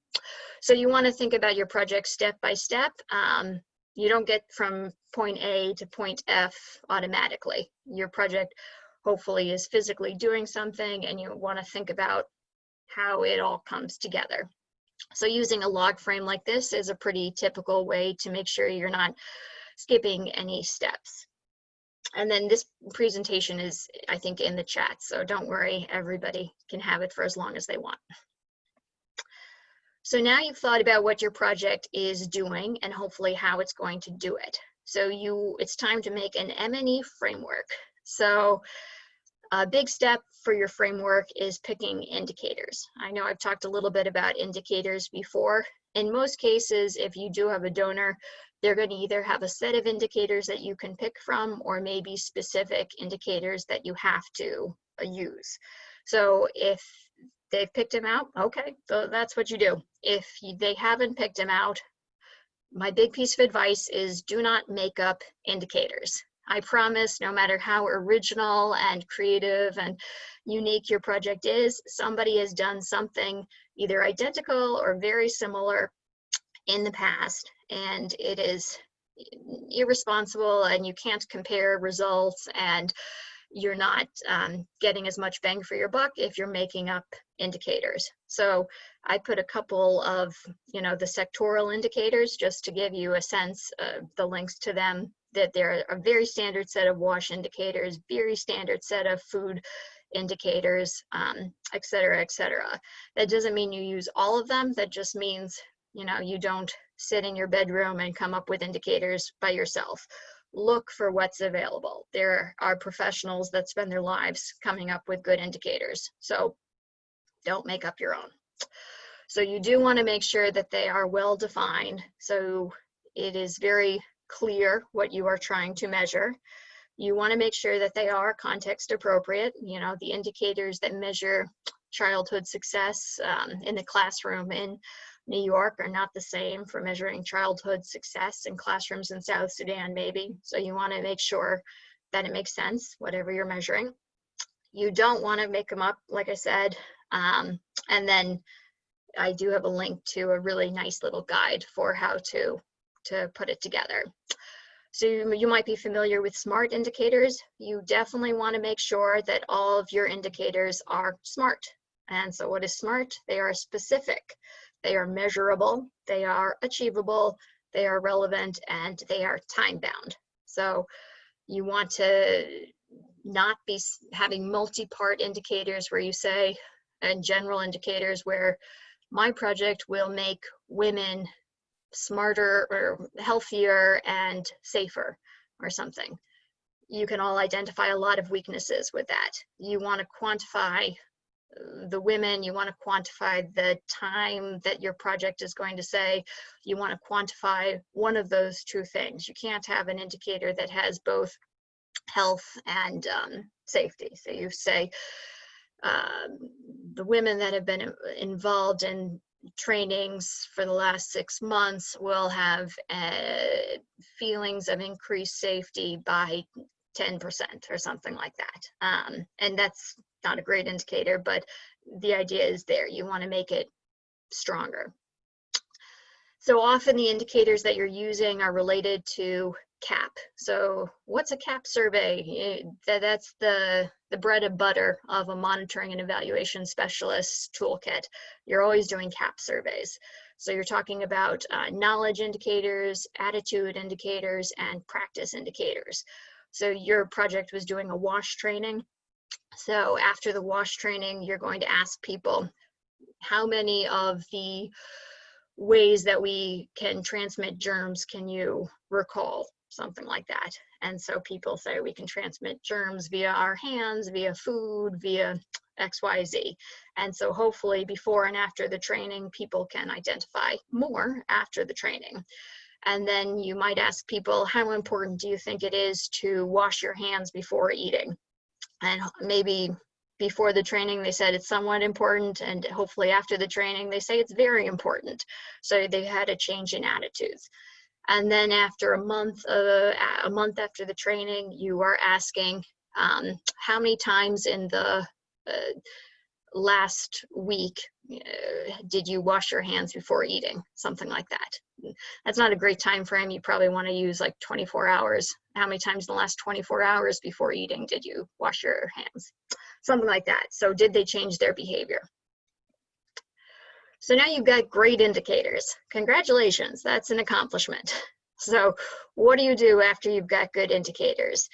So you want to think about your project step by step. Um, you don't get from point A to point F automatically. Your project hopefully is physically doing something and you want to think about how it all comes together. So using a log frame like this is a pretty typical way to make sure you're not skipping any steps. And then this presentation is, I think, in the chat, so don't worry, everybody can have it for as long as they want. So now you've thought about what your project is doing and hopefully how it's going to do it. So you, it's time to make an M&E framework. So a big step for your framework is picking indicators. I know I've talked a little bit about indicators before. In most cases, if you do have a donor, they're going to either have a set of indicators that you can pick from or maybe specific indicators that you have to uh, use. So if they've picked them out, okay, so that's what you do. If they haven't picked them out, my big piece of advice is do not make up indicators. I promise no matter how original and creative and unique your project is, somebody has done something either identical or very similar in the past and it is irresponsible and you can't compare results and you're not um, getting as much bang for your buck if you're making up indicators. So I put a couple of, you know, the sectoral indicators just to give you a sense of the links to them, that there are a very standard set of wash indicators, very standard set of food indicators, um, et cetera, et cetera. That doesn't mean you use all of them. That just means, you know, you don't sit in your bedroom and come up with indicators by yourself. Look for what's available. There are professionals that spend their lives coming up with good indicators. So don't make up your own. So you do want to make sure that they are well defined. So it is very clear what you are trying to measure. You want to make sure that they are context appropriate. You know, the indicators that measure childhood success um, in the classroom in New York are not the same for measuring childhood success in classrooms in South Sudan, maybe. So you want to make sure that it makes sense, whatever you're measuring. You don't want to make them up, like I said. Um, and then I do have a link to a really nice little guide for how to, to put it together. So you, might be familiar with SMART indicators. You definitely want to make sure that all of your indicators are SMART. And so what is SMART? They are specific. They are measurable, they are achievable, they are relevant, and they are time bound. So you want to not be having multi-part indicators where you say, and general indicators where my project will make women smarter or healthier and safer or something. You can all identify a lot of weaknesses with that. You want to quantify the women, you want to quantify the time that your project is going to say, you want to quantify one of those two things. You can't have an indicator that has both health and um, safety. So you say um, the women that have been involved in trainings for the last six months will have uh, feelings of increased safety by 10% or something like that. Um, and that's not a great indicator, but the idea is there. You want to make it stronger. So often the indicators that you're using are related to KAP. So what's a KAP survey? That's the, the bread and butter of a monitoring and evaluation specialist toolkit. You're always doing KAP surveys. So you're talking about uh, knowledge indicators, attitude indicators, and practice indicators. So your project was doing a WASH training. So after the wash training, you're going to ask people how many of the ways that we can transmit germs can you recall? Something like that. And so people say we can transmit germs via our hands, via food, via XYZ. And so hopefully before and after the training, people can identify more after the training. And then you might ask people, how important do you think it is to wash your hands before eating? And maybe before the training, they said it's somewhat important. And hopefully after the training, they say it's very important. So they've had a change in attitudes. And then after a month, uh, a month after the training, you are asking um, how many times in the uh, last week uh, did you wash your hands before eating? Something like that. That's not a great time frame you probably want to use like 24 hours. How many times in the last 24 hours before eating did you wash your hands? Something like that. So did they change their behavior so now you've got great indicators congratulations that's an accomplishment so what do you do after you've got good indicators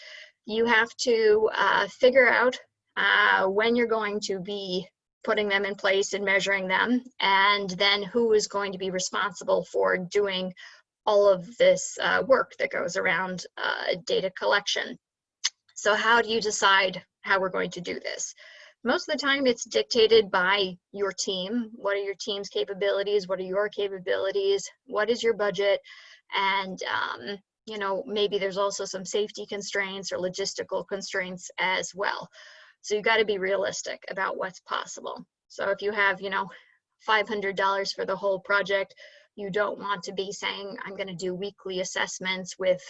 you have to uh, figure out uh, when you're going to be putting them in place and measuring them, and then who is going to be responsible for doing all of this uh, work that goes around uh, data collection. So how do you decide how we're going to do this? Most of the time it's dictated by your team. What are your team's capabilities? What are your capabilities? What is your budget? And um, you know, maybe there's also some safety constraints or logistical constraints as well. So you got to be realistic about what's possible. So if you have, you know, $500 for the whole project, you don't want to be saying, I'm going to do weekly assessments with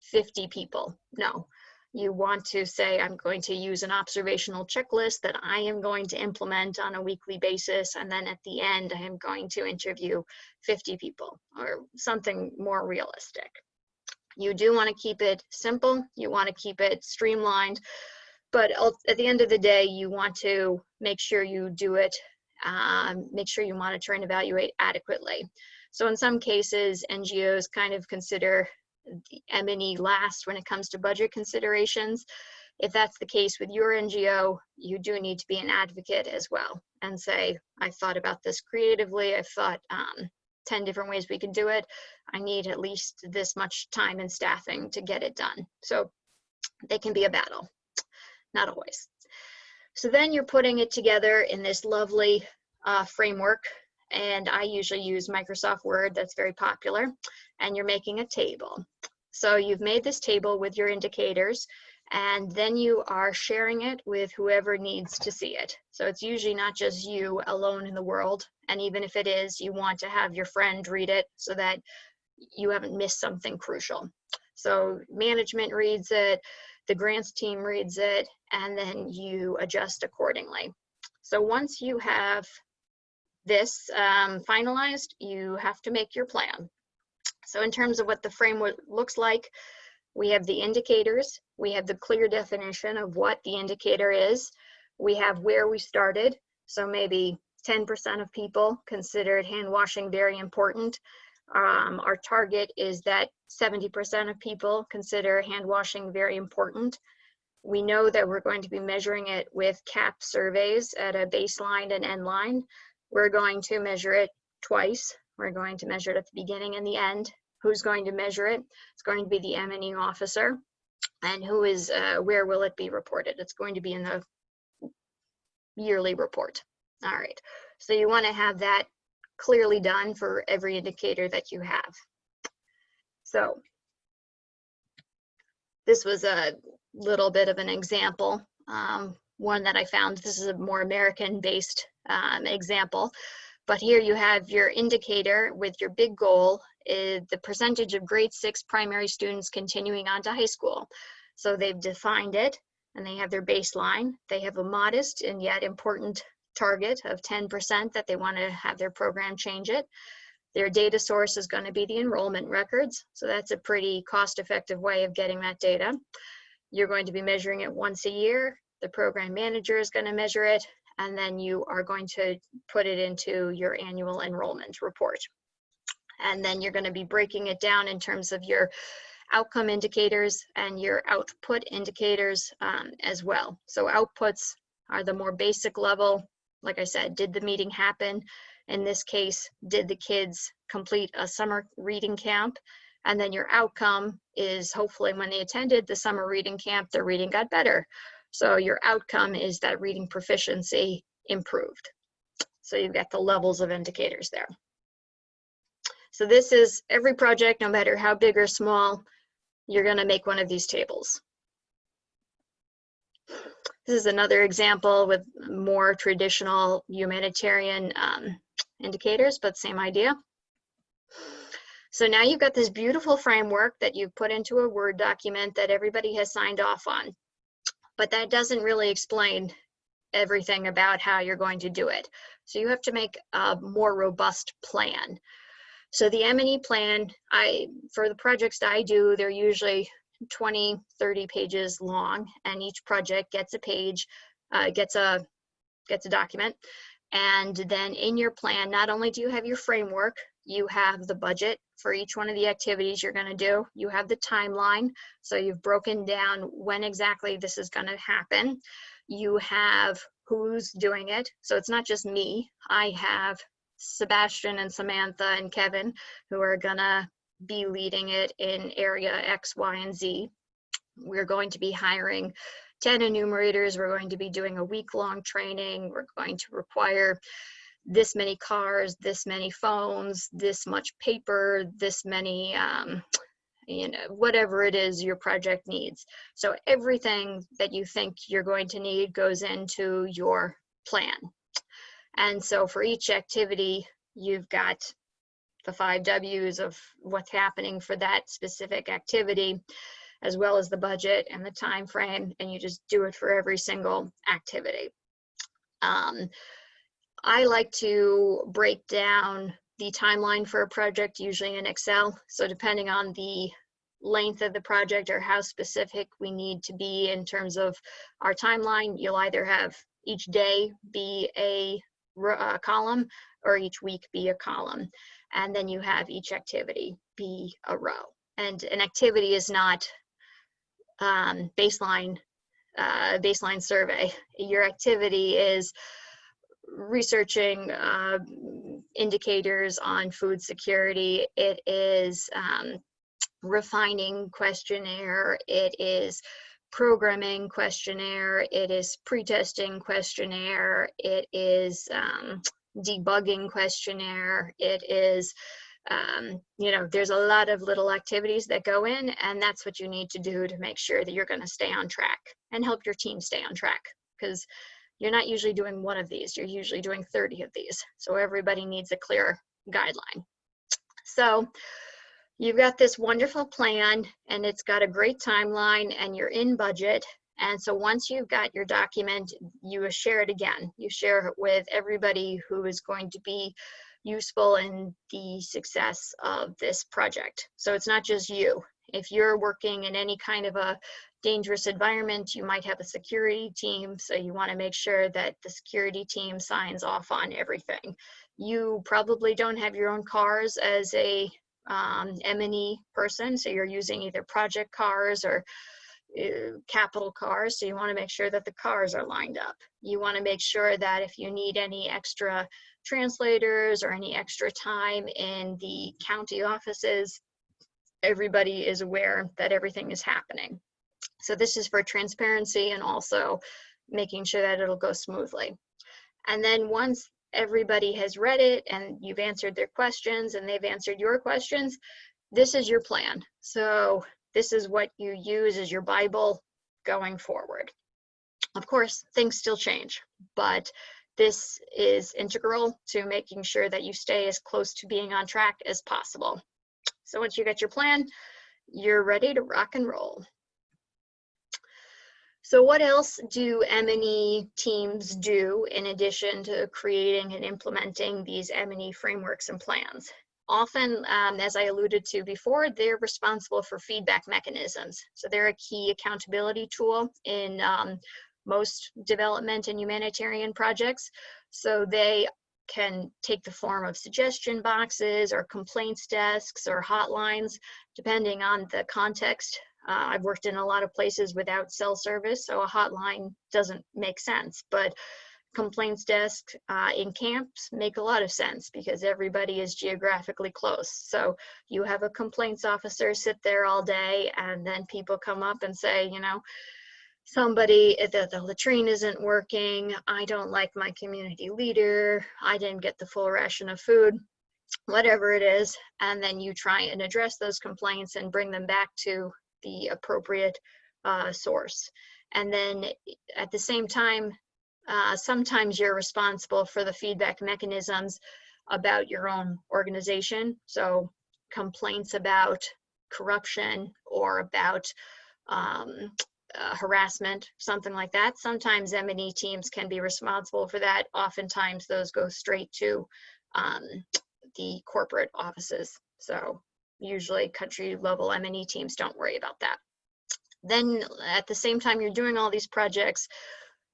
50 people. No, you want to say, I'm going to use an observational checklist that I am going to implement on a weekly basis. And then at the end, I am going to interview 50 people or something more realistic. You do want to keep it simple. You want to keep it streamlined but at the end of the day, you want to make sure you do it, um, make sure you monitor and evaluate adequately. So in some cases, NGOs kind of consider the M&E last when it comes to budget considerations. If that's the case with your NGO, you do need to be an advocate as well and say, I thought about this creatively. I've thought um, 10 different ways we can do it. I need at least this much time and staffing to get it done. So they can be a battle not always. So then you're putting it together in this lovely uh, framework and I usually use Microsoft Word that's very popular and you're making a table. So you've made this table with your indicators and then you are sharing it with whoever needs to see it. So it's usually not just you alone in the world and even if it is you want to have your friend read it so that you haven't missed something crucial. So management reads it, the grants team reads it, and then you adjust accordingly. So once you have this um, finalized, you have to make your plan. So in terms of what the framework looks like, we have the indicators, we have the clear definition of what the indicator is, we have where we started, so maybe 10% of people considered hand washing very important. Um, our target is that 70% of people consider hand washing very important. We know that we're going to be measuring it with KAP surveys at a baseline and end line. We're going to measure it twice. We're going to measure it at the beginning and the end. Who's going to measure it? It's going to be the M&E officer. And who is, uh, where will it be reported? It's going to be in the yearly report. All right, so you wanna have that clearly done for every indicator that you have. So this was a little bit of an example, um, one that I found. This is a more American-based um, example. But here you have your indicator with your big goal is the percentage of grade six primary students continuing on to high school. So they've defined it and they have their baseline. They have a modest and yet important target of 10% that they want to have their program change it. Their data source is going to be the enrollment records. So that's a pretty cost effective way of getting that data. You're going to be measuring it once a year. The program manager is going to measure it, and then you are going to put it into your annual enrollment report. And then you're going to be breaking it down in terms of your outcome indicators and your output indicators um, as well. So outputs are the more basic level. Like I said, did the meeting happen? In this case, did the kids complete a summer reading camp? And then your outcome is hopefully when they attended the summer reading camp, their reading got better. So your outcome is that reading proficiency improved. So you've got the levels of indicators there. So this is every project, no matter how big or small, you're gonna make one of these tables. This is another example with more traditional humanitarian um, indicators, but same idea. So now you've got this beautiful framework that you've put into a Word document that everybody has signed off on. But that doesn't really explain everything about how you're going to do it. So you have to make a more robust plan. So the M&E plan, I for the projects that I do, they're usually 20, 30 pages long, and each project gets a page, uh, gets a gets a document. And then in your plan, not only do you have your framework, you have the budget for each one of the activities you're going to do. You have the timeline, so you've broken down when exactly this is going to happen. You have who's doing it, so it's not just me. I have Sebastian and Samantha and Kevin who are gonna be leading it in area X, Y, and Z. We're going to be hiring 10 enumerators. We're going to be doing a week long training. We're going to require this many cars, this many phones, this much paper, this many, um, you know, whatever it is your project needs. So everything that you think you're going to need goes into your plan. And so for each activity, you've got the five W's of what's happening for that specific activity, as well as the budget and the time frame, and you just do it for every single activity. Um, I like to break down the timeline for a project, usually in Excel. So depending on the length of the project or how specific we need to be in terms of our timeline, you'll either have each day be a uh, column or each week be a column. And then you have each activity be a row. And an activity is not um, baseline, uh, baseline survey. Your activity is researching uh, indicators on food security. It is um, refining questionnaire. It is programming questionnaire, it is pre-testing questionnaire, it is um, debugging questionnaire, it is, um, you know, there's a lot of little activities that go in and that's what you need to do to make sure that you're gonna stay on track and help your team stay on track because you're not usually doing one of these, you're usually doing 30 of these. So everybody needs a clear guideline. So you've got this wonderful plan and it's got a great timeline and you're in budget. And so once you've got your document, you share it again. You share it with everybody who is going to be useful in the success of this project. So it's not just you. If you're working in any kind of a dangerous environment, you might have a security team. So you wanna make sure that the security team signs off on everything. You probably don't have your own cars as a um, M&E person. So you're using either project cars or uh, capital cars. So you want to make sure that the cars are lined up. You want to make sure that if you need any extra translators or any extra time in the county offices, everybody is aware that everything is happening. So this is for transparency and also making sure that it'll go smoothly. And then once everybody has read it and you've answered their questions and they've answered your questions, this is your plan. So this is what you use as your Bible going forward. Of course, things still change, but this is integral to making sure that you stay as close to being on track as possible. So once you get your plan, you're ready to rock and roll. So what else do M&E teams do in addition to creating and implementing these M&E frameworks and plans? Often, um, as I alluded to before, they're responsible for feedback mechanisms. So they're a key accountability tool in um, most development and humanitarian projects. So they can take the form of suggestion boxes or complaints desks or hotlines, depending on the context. Uh, I've worked in a lot of places without cell service, so a hotline doesn't make sense. But complaints desk uh, in camps make a lot of sense because everybody is geographically close. So you have a complaints officer sit there all day and then people come up and say, you know, somebody, eh, the, the latrine isn't working, I don't like my community leader, I didn't get the full ration of food, whatever it is. And then you try and address those complaints and bring them back to the appropriate uh, source. And then at the same time, uh, sometimes you're responsible for the feedback mechanisms about your own organization. So complaints about corruption or about um, uh, harassment, something like that. Sometimes M&E teams can be responsible for that. Oftentimes those go straight to um, the corporate offices. So usually country level M&E teams don't worry about that. Then at the same time you're doing all these projects,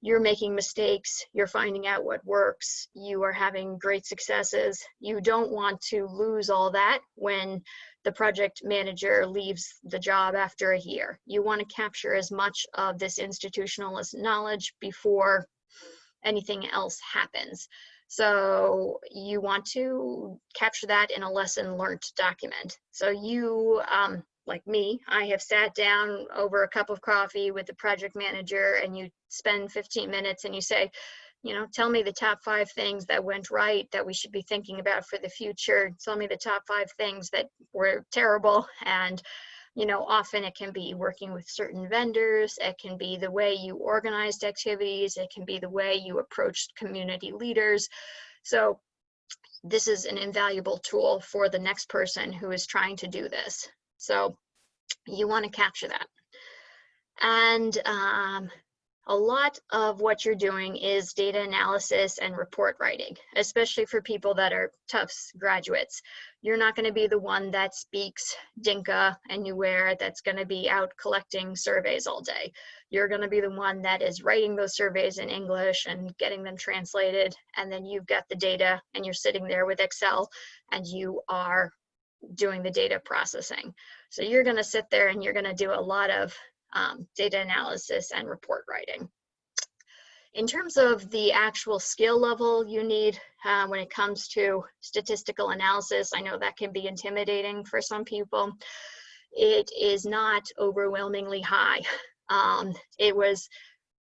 you're making mistakes, you're finding out what works, you are having great successes. You don't want to lose all that when the project manager leaves the job after a year. You want to capture as much of this institutionalist knowledge before anything else happens. So you want to capture that in a lesson learned document. So you, um, like me, I have sat down over a cup of coffee with the project manager and you spend 15 minutes and you say, you know, tell me the top five things that went right that we should be thinking about for the future. Tell me the top five things that were terrible. And, you know, often it can be working with certain vendors. It can be the way you organized activities. It can be the way you approached community leaders. So this is an invaluable tool for the next person who is trying to do this. So you want to capture that. And um, a lot of what you're doing is data analysis and report writing, especially for people that are Tufts graduates. You're not going to be the one that speaks Dinka and Nuer that's going to be out collecting surveys all day. You're going to be the one that is writing those surveys in English and getting them translated. And then you've got the data and you're sitting there with Excel and you are doing the data processing. So you're going to sit there and you're going to do a lot of um, data analysis and report writing. In terms of the actual skill level you need uh, when it comes to statistical analysis, I know that can be intimidating for some people. It is not overwhelmingly high. Um, it was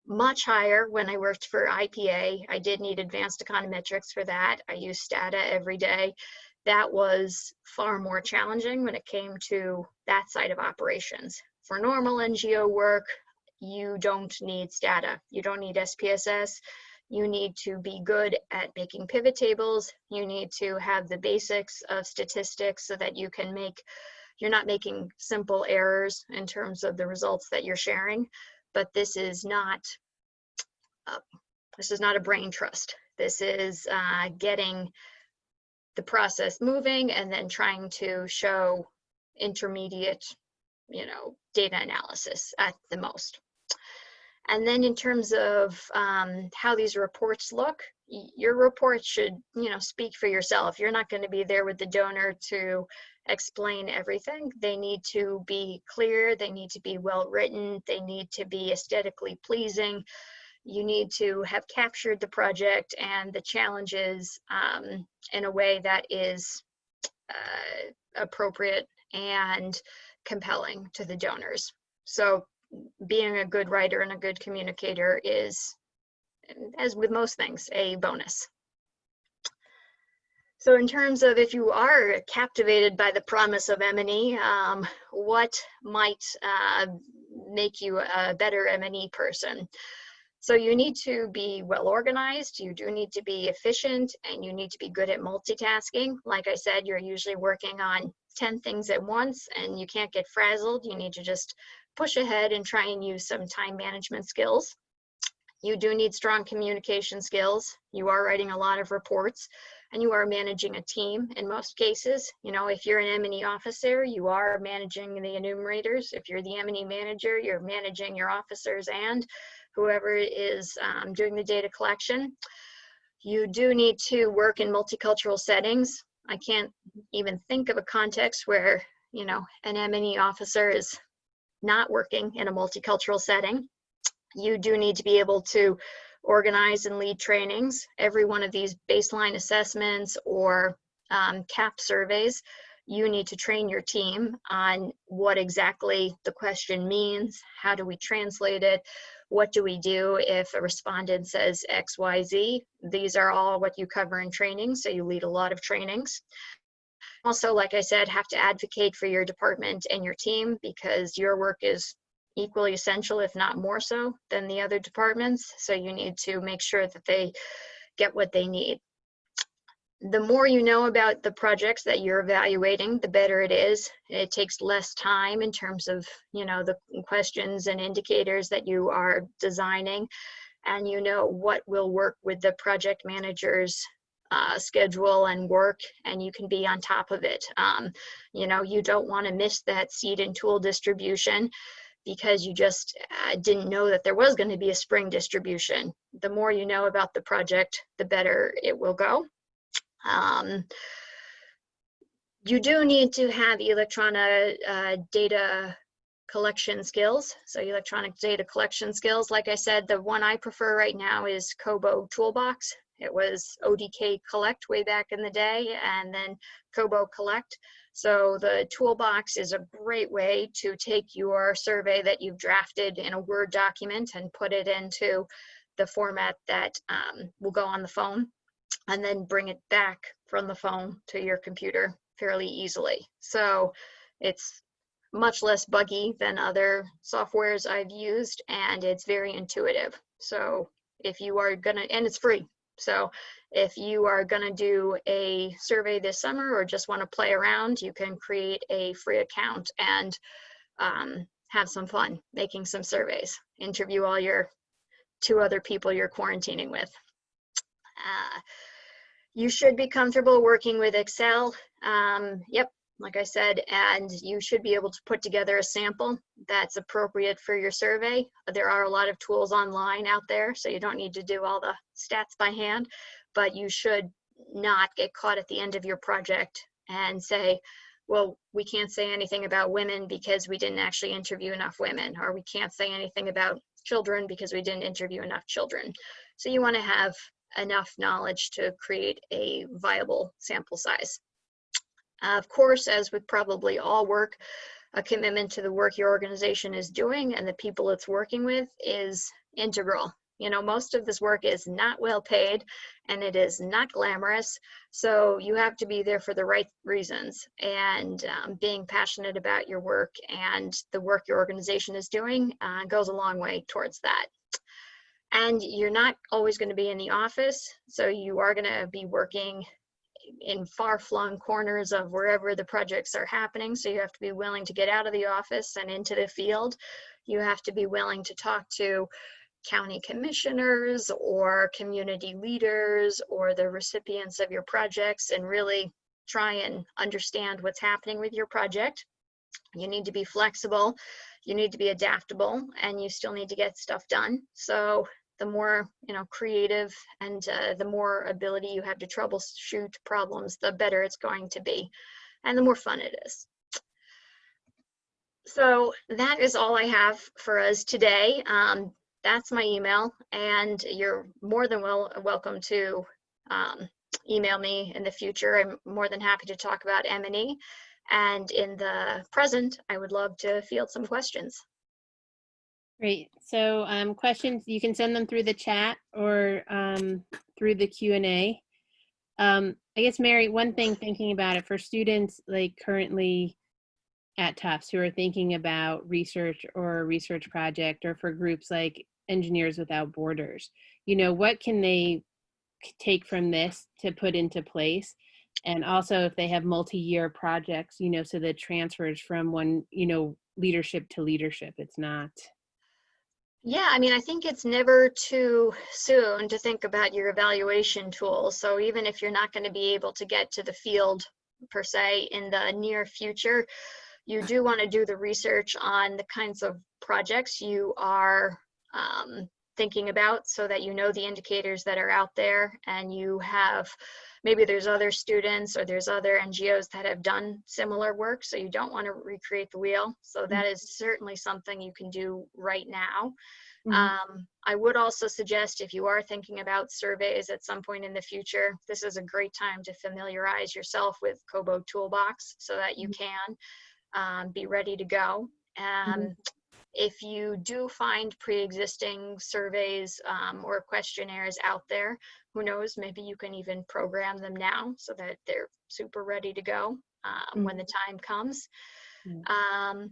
much higher when I worked for IPA. I did need advanced econometrics for that. I used Stata every day. That was far more challenging when it came to that side of operations. For normal NGO work, you don't need Stata. You don't need SPSS. You need to be good at making pivot tables. You need to have the basics of statistics so that you can make, you're not making simple errors in terms of the results that you're sharing. But this is not, uh, this is not a brain trust. This is uh, getting the process moving and then trying to show intermediate you know, data analysis at the most. And then in terms of um, how these reports look, your report should, you know, speak for yourself. You're not going to be there with the donor to explain everything. They need to be clear. They need to be well written. They need to be aesthetically pleasing. You need to have captured the project and the challenges um, in a way that is uh, appropriate and compelling to the donors. So being a good writer and a good communicator is, as with most things, a bonus. So in terms of if you are captivated by the promise of M&E, um, what might uh, make you a better M&E person? So you need to be well organized, you do need to be efficient, and you need to be good at multitasking. Like I said, you're usually working on 10 things at once and you can't get frazzled. You need to just push ahead and try and use some time management skills. You do need strong communication skills. You are writing a lot of reports and you are managing a team in most cases. You know, if you're an M&E officer, you are managing the enumerators. If you're the M&E manager, you're managing your officers and whoever is um, doing the data collection. You do need to work in multicultural settings. I can't even think of a context where, you know, an M&E officer is not working in a multicultural setting. You do need to be able to organize and lead trainings. Every one of these baseline assessments or um, KAP surveys, you need to train your team on what exactly the question means, how do we translate it, what do we do if a respondent says X, Y, Z. These are all what you cover in training, so you lead a lot of trainings. Also, like I said, have to advocate for your department and your team because your work is equally essential, if not more so, than the other departments. So you need to make sure that they get what they need. The more you know about the projects that you're evaluating, the better it is. It takes less time in terms of, you know, the questions and indicators that you are designing. And you know what will work with the project manager's uh, schedule and work and you can be on top of it. Um, you know, you don't want to miss that seed and tool distribution because you just uh, didn't know that there was going to be a spring distribution. The more you know about the project, the better it will go. Um, you do need to have electronic uh, data collection skills. So electronic data collection skills, like I said, the one I prefer right now is Kobo Toolbox. It was ODK Collect way back in the day and then Kobo Collect. So the toolbox is a great way to take your survey that you've drafted in a Word document and put it into the format that um, will go on the phone and then bring it back from the phone to your computer fairly easily. So it's much less buggy than other softwares I've used and it's very intuitive. So if you are gonna, and it's free. So if you are gonna do a survey this summer or just wanna play around, you can create a free account and um, have some fun making some surveys. Interview all your two other people you're quarantining with. Uh, you should be comfortable working with Excel. Um, yep, like I said, and you should be able to put together a sample that's appropriate for your survey. There are a lot of tools online out there, so you don't need to do all the stats by hand, but you should not get caught at the end of your project and say, well, we can't say anything about women because we didn't actually interview enough women, or we can't say anything about children because we didn't interview enough children. So you want to have enough knowledge to create a viable sample size. of course, as with probably all work, a commitment to the work your organization is doing and the people it's working with is integral. You know, most of this work is not well paid and it is not glamorous. So you have to be there for the right reasons. And um, being passionate about your work and the work your organization is doing uh, goes a long way towards that and you're not always going to be in the office so you are going to be working in far-flung corners of wherever the projects are happening so you have to be willing to get out of the office and into the field. You have to be willing to talk to county commissioners or community leaders or the recipients of your projects and really try and understand what's happening with your project. You need to be flexible you need to be adaptable and you still need to get stuff done. So the more you know creative and uh, the more ability you have to troubleshoot problems the better it's going to be and the more fun it is. So that is all i have for us today. Um, that's my email and you're more than well welcome to um, email me in the future. I'm more than happy to talk about m&e and in the present i would love to field some questions Great. So um, questions, you can send them through the chat or um, through the Q&A. Um, I guess, Mary, one thing thinking about it for students like currently at Tufts who are thinking about research or a research project or for groups like Engineers Without Borders, you know, what can they take from this to put into place? And also if they have multi-year projects, you know, so the transfers from one, you know, leadership to leadership, it's not yeah, I mean, I think it's never too soon to think about your evaluation tools. So even if you're not going to be able to get to the field per se in the near future, you do want to do the research on the kinds of projects you are um, thinking about so that you know the indicators that are out there and you have maybe there's other students or there's other NGOs that have done similar work so you don't want to recreate the wheel. So that is certainly something you can do right now. Mhm. um, I would also suggest if you are thinking about surveys at some point in the future, this is a great time to familiarize yourself with Kobo Toolbox so that you can um, be ready to go. Um, If you do find pre-existing surveys um, or questionnaires out there, who knows, maybe you can even program them now so that they're super ready to go um, when the time comes. Mm. Um,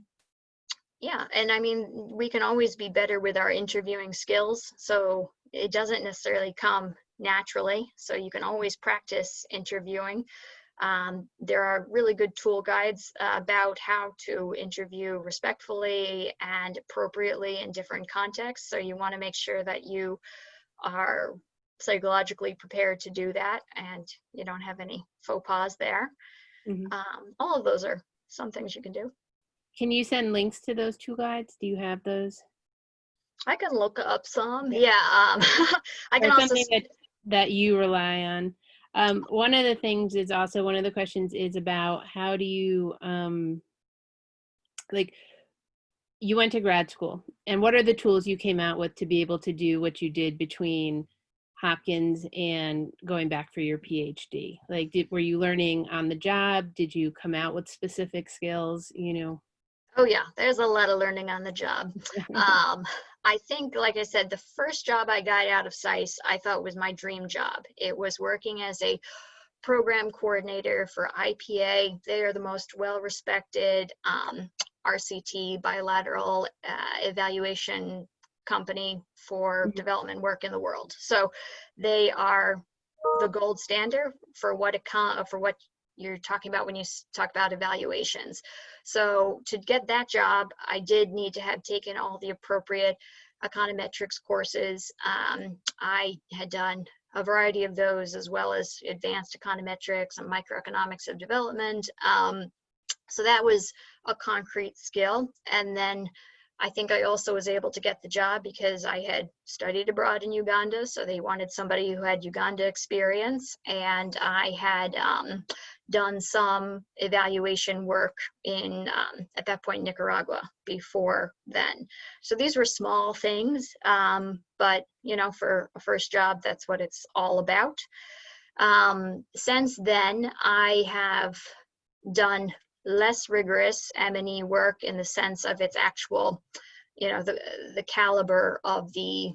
yeah, and I mean, we can always be better with our interviewing skills. So it doesn't necessarily come naturally. So you can always practice interviewing. Um, there are really good tool guides uh, about how to interview respectfully and appropriately in different contexts. So you want to make sure that you are psychologically prepared to do that and you don't have any faux pas there. Mhm. Um, all of those are some things you can do. Can you send links to those two guides? Do you have those? I can look up some. Okay. Yeah. Um, I can or also. something that, that you rely on. Um, one of the things is also one of the questions is about how do you um, like you went to grad school and what are the tools you came out with to be able to do what you did between Hopkins and going back for your PhD? Like, did, were you learning on the job? Did you come out with specific skills? You know. Oh yeah, there's a lot of learning on the job. um, I think, like I said, the first job I got out of SAIS, I thought was my dream job. It was working as a program coordinator for IPA. They are the most well-respected um, RCT bilateral uh, evaluation company for Mhm. development work in the world. So they are the gold standard for what com- for what you're talking about when you talk about evaluations. So to get that job, I did need to have taken all the appropriate econometrics courses. Um, I had done a variety of those as well as advanced econometrics and microeconomics of development. Um, so that was a concrete skill. And then I think I also was able to get the job because I had studied abroad in Uganda. So they wanted somebody who had Uganda experience. And I had um, done some evaluation work in, um, at that point, Nicaragua before then. So these were small things, um, but you know, for a first job, that's what it's all about. Um, since then, I have done less rigorous M&E work in the sense of its actual, you know, the, the caliber of the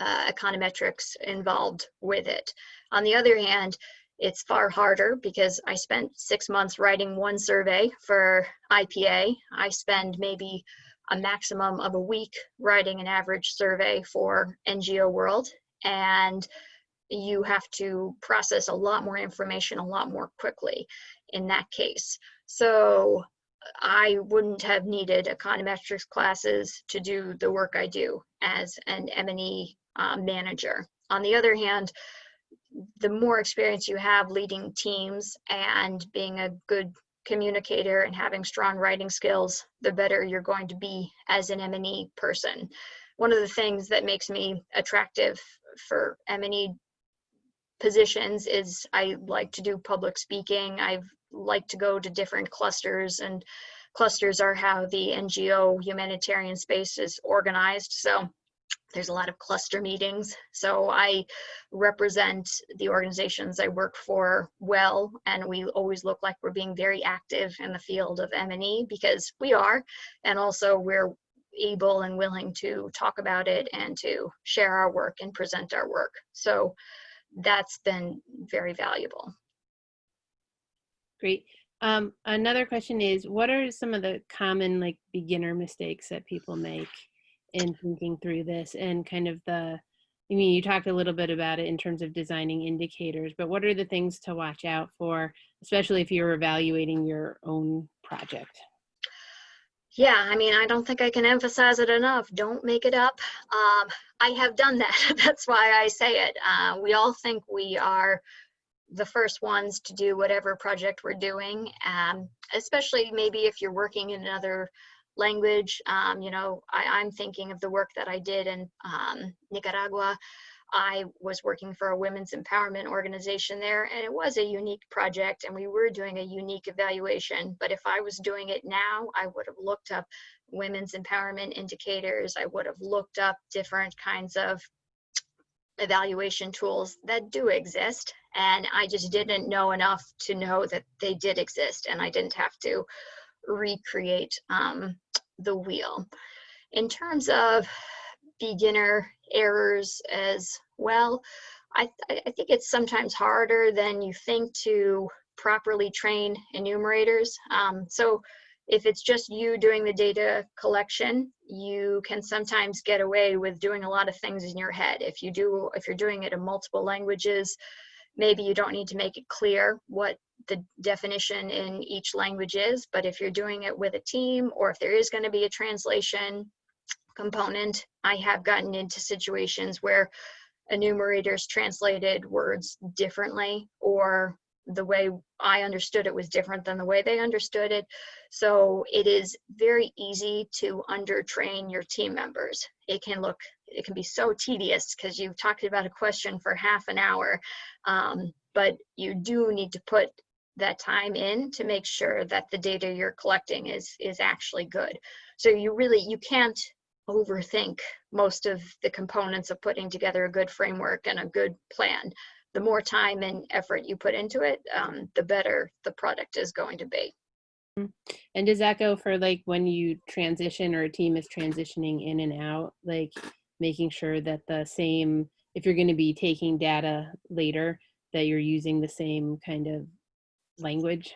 uh, econometrics involved with it. On the other hand, it's far harder because I spent six months writing one survey for IPA. I spend maybe a maximum of a week writing an average survey for NGO World. And you have to process a lot more information a lot more quickly in that case. So I wouldn't have needed econometrics classes to do the work I do as an M&E uh, manager. On the other hand, the more experience you have leading teams and being a good communicator and having strong writing skills, the better you're going to be as an M&E person. One of the things that makes me attractive for M&E positions is I like to do public speaking. I like to go to different clusters and clusters are how the NGO humanitarian space is organized. So there's a lot of cluster meetings. So I represent the organizations I work for well, and we always look like we're being very active in the field of M&E because we are, and also we're able and willing to talk about it and to share our work and present our work. So that's been very valuable. Great. Um, another question is, what are some of the common like beginner mistakes that people make in thinking through this and kind of the, I mean, you talked a little bit about it in terms of designing indicators, but what are the things to watch out for, especially if you're evaluating your own project? Yeah, I mean, I don't think I can emphasize it enough. Don't make it up. Um, I have done that. That's why I say it. Uh, we all think we are the first ones to do whatever project we're doing, um, especially maybe if you're working in another language. Um, you know, I, I'm thinking of the work that I did in um, Nicaragua. I was working for a women's empowerment organization there, and it was a unique project, and we were doing a unique evaluation. But if I was doing it now, I would have looked up women's empowerment indicators. I would have looked up different kinds of evaluation tools that do exist. And I just didn't know enough to know that they did exist, and I didn't have to recreate um, the wheel. In terms of beginner errors as well, I, th I think it's sometimes harder than you think to properly train enumerators. Um, so if it's just you doing the data collection, you can sometimes get away with doing a lot of things in your head. If you do, if you're doing it in multiple languages, maybe you don't need to make it clear what the definition in each language is, but if you're doing it with a team or if there is going to be a translation component, I have gotten into situations where enumerators translated words differently or the way I understood it was different than the way they understood it. So it is very easy to undertrain your team members. It can look, it can be so tedious because you've talked about a question for half an hour, um, but you do need to put that time in to make sure that the data you're collecting is is actually good. So you really, you can't overthink most of the components of putting together a good framework and a good plan the more time and effort you put into it, um, the better the product is going to be. And does that go for like when you transition or a team is transitioning in and out, like making sure that the same, if you're going to be taking data later, that you're using the same kind of language?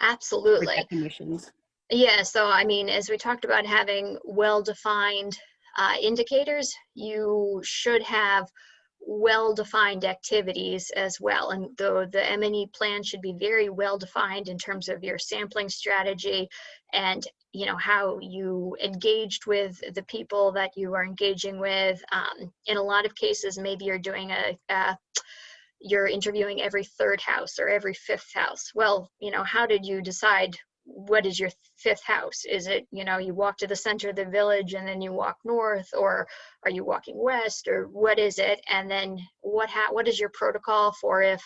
Absolutely. Definitions. Yeah, so I mean, as we talked about having well-defined uh, indicators, you should have well-defined activities as well. And though the M&E plan should be very well-defined in terms of your sampling strategy and you know how you engaged with the people that you are engaging with. Um, in a lot of cases, maybe you're doing a, a you're interviewing every third house or every fifth house. Well, you know, how did you decide what is your fifth house? Is it, you know, you walk to the center of the village and then you walk north, or are you walking west, or what is it? And then what ha- what is your protocol for if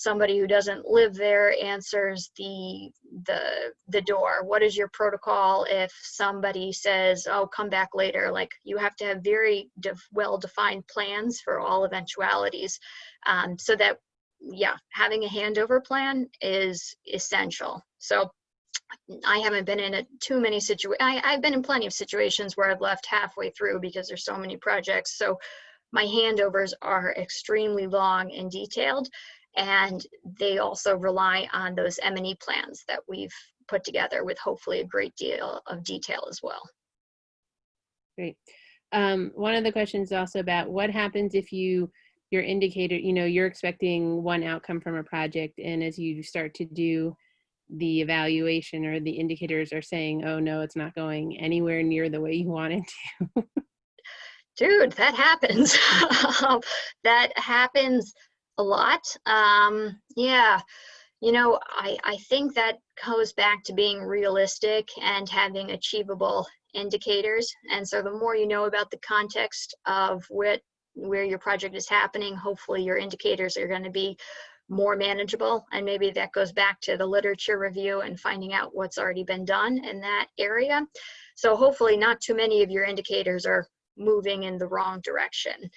somebody who doesn't live there answers the the the door? What is your protocol if somebody says, "Oh, come back later"? Like you have to have very def- well defined plans for all eventualities, um, so that yeah, having a handover plan is essential. So I haven't been in a, too many situations. I've been in plenty of situations where I've left halfway through because there's so many projects. So my handovers are extremely long and detailed, and they also rely on those M&E plans that we've put together with hopefully a great deal of detail as well. Great. Um, one of the questions also about what happens if you your indicator, you know, you're expecting one outcome from a project, and as you start to do the evaluation or the indicators are saying, oh no, it's not going anywhere near the way you want it to. Dude, that happens. that happens a lot. Um, yeah, you know, I, I think that goes back to being realistic and having achievable indicators. And so the more you know about the context of what where your project is happening, hopefully your indicators are going to be more manageable. And maybe that goes back to the literature review and finding out what's already been done in that area. So hopefully not too many of your indicators are moving in the wrong direction.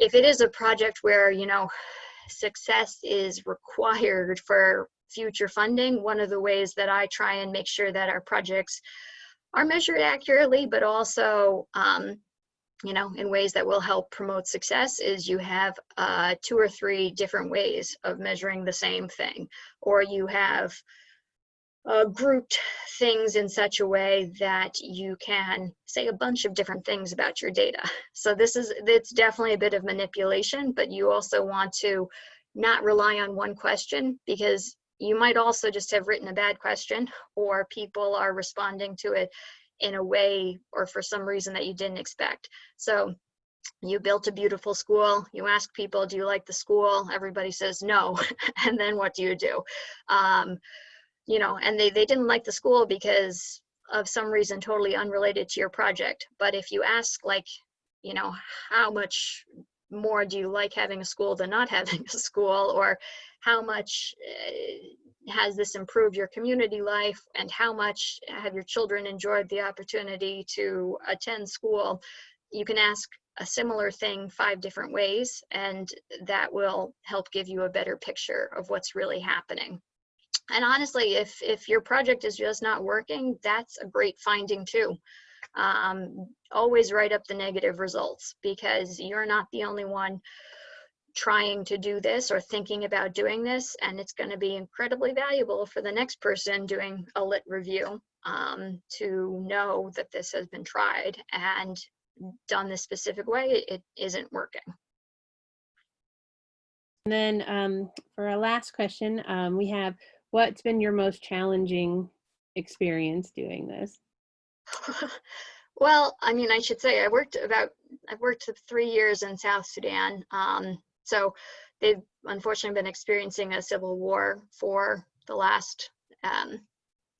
If it is a project where, you know, success is required for future funding, one of the ways that I try and make sure that our projects are measured accurately, but also um, you know, in ways that will help promote success is you have uh, two or three different ways of measuring the same thing, or you have uh, grouped things in such a way that you can say a bunch of different things about your data. So this is, it's definitely a bit of manipulation, but you also want to not rely on one question because you might also just have written a bad question or people are responding to it in a way or for some reason that you didn't expect. So you built a beautiful school, you ask people, do you like the school? Everybody says no. and then what do you do? Um, you know, and they, they didn't like the school because of some reason totally unrelated to your project. But if you ask like, you know, how much more do you like having a school than not having a school? Or how much uh, has this improved your community life? And how much have your children enjoyed the opportunity to attend school? You can ask a similar thing five different ways and that will help give you a better picture of what's really happening and honestly if if your project is just not working that's a great finding too. Um, always write up the negative results because you're not the only one trying to do this or thinking about doing this and it's going to be incredibly valuable for the next person doing a lit review um, to know that this has been tried and done this specific way it isn't working. And then um, for our last question, um, we have what's been your most challenging experience doing this? well i mean i should say i worked about i've worked three years in south sudan um, so they've unfortunately been experiencing a civil war for the last um,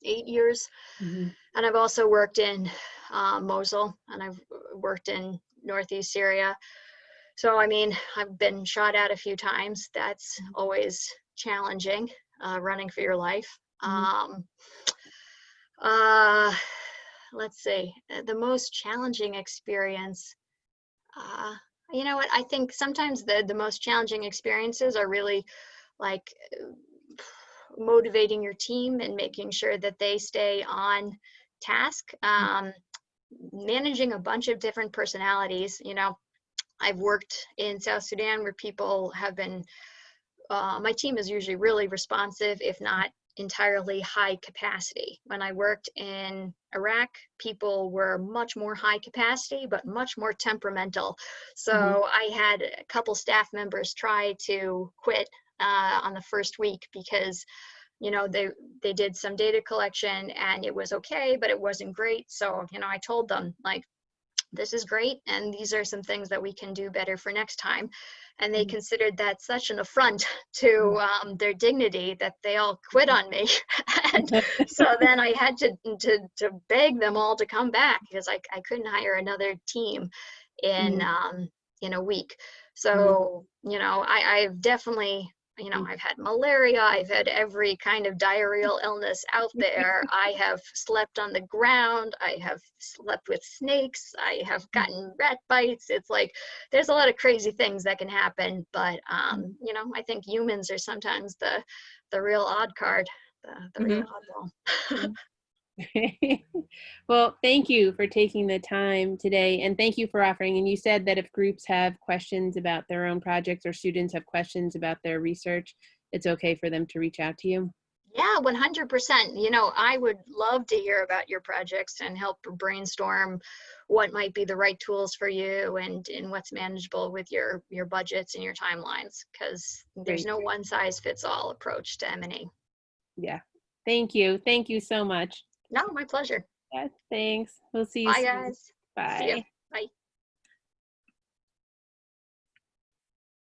eight years. Mhm. And I've also worked in uh, Mosul and I've worked in Northeast Syria. So, I mean, I've been shot at a few times. That's always challenging, uh, running for your life. Mhm. Um, uh, let's see, uh, the most challenging experience. Uh, you know what? I think sometimes the the most challenging experiences are really like uh, motivating your team and making sure that they stay on task. Um, managing a bunch of different personalities. You know, I've worked in South Sudan where people have been. Uh, my team is usually really responsive, if not entirely high capacity. When I worked in Iraq, people were much more high capacity, but much more temperamental. So Mhm. I had a couple staff members try to quit uh, on the first week because you know they they did some data collection and it was okay but it wasn't great so you know i told them like this is great and these are some things that we can do better for next time. And they Mhm. considered that such an affront to um, their dignity that they all quit on me. And so then i had to, to to beg them all to come back because i, I couldn't hire another team in Mhm. um, in a week. So you know I, i've definitely you know Mm. i've had malaria i've had every kind of diarrheal illness out there. I have slept on the ground i have slept with snakes i have gotten rat bites. It's like there's a lot of crazy things that can happen but um you know i think humans are sometimes the the real odd card the, the real oddball well, thank you for taking the time today and thank you for offering. And you said that if groups have questions about their own projects or students have questions about their research, it's okay for them to reach out to you. Yeah, 100%. You know, I would love to hear about your projects and help brainstorm what might be the right tools for you and, and what's manageable with your, your budgets and your timelines because there's no one size fits all approach to M&E. Yeah. Thank you. Thank you so much. No, my pleasure. Yeah, thanks. We'll see you Bye, soon. guys. Bye. Bye.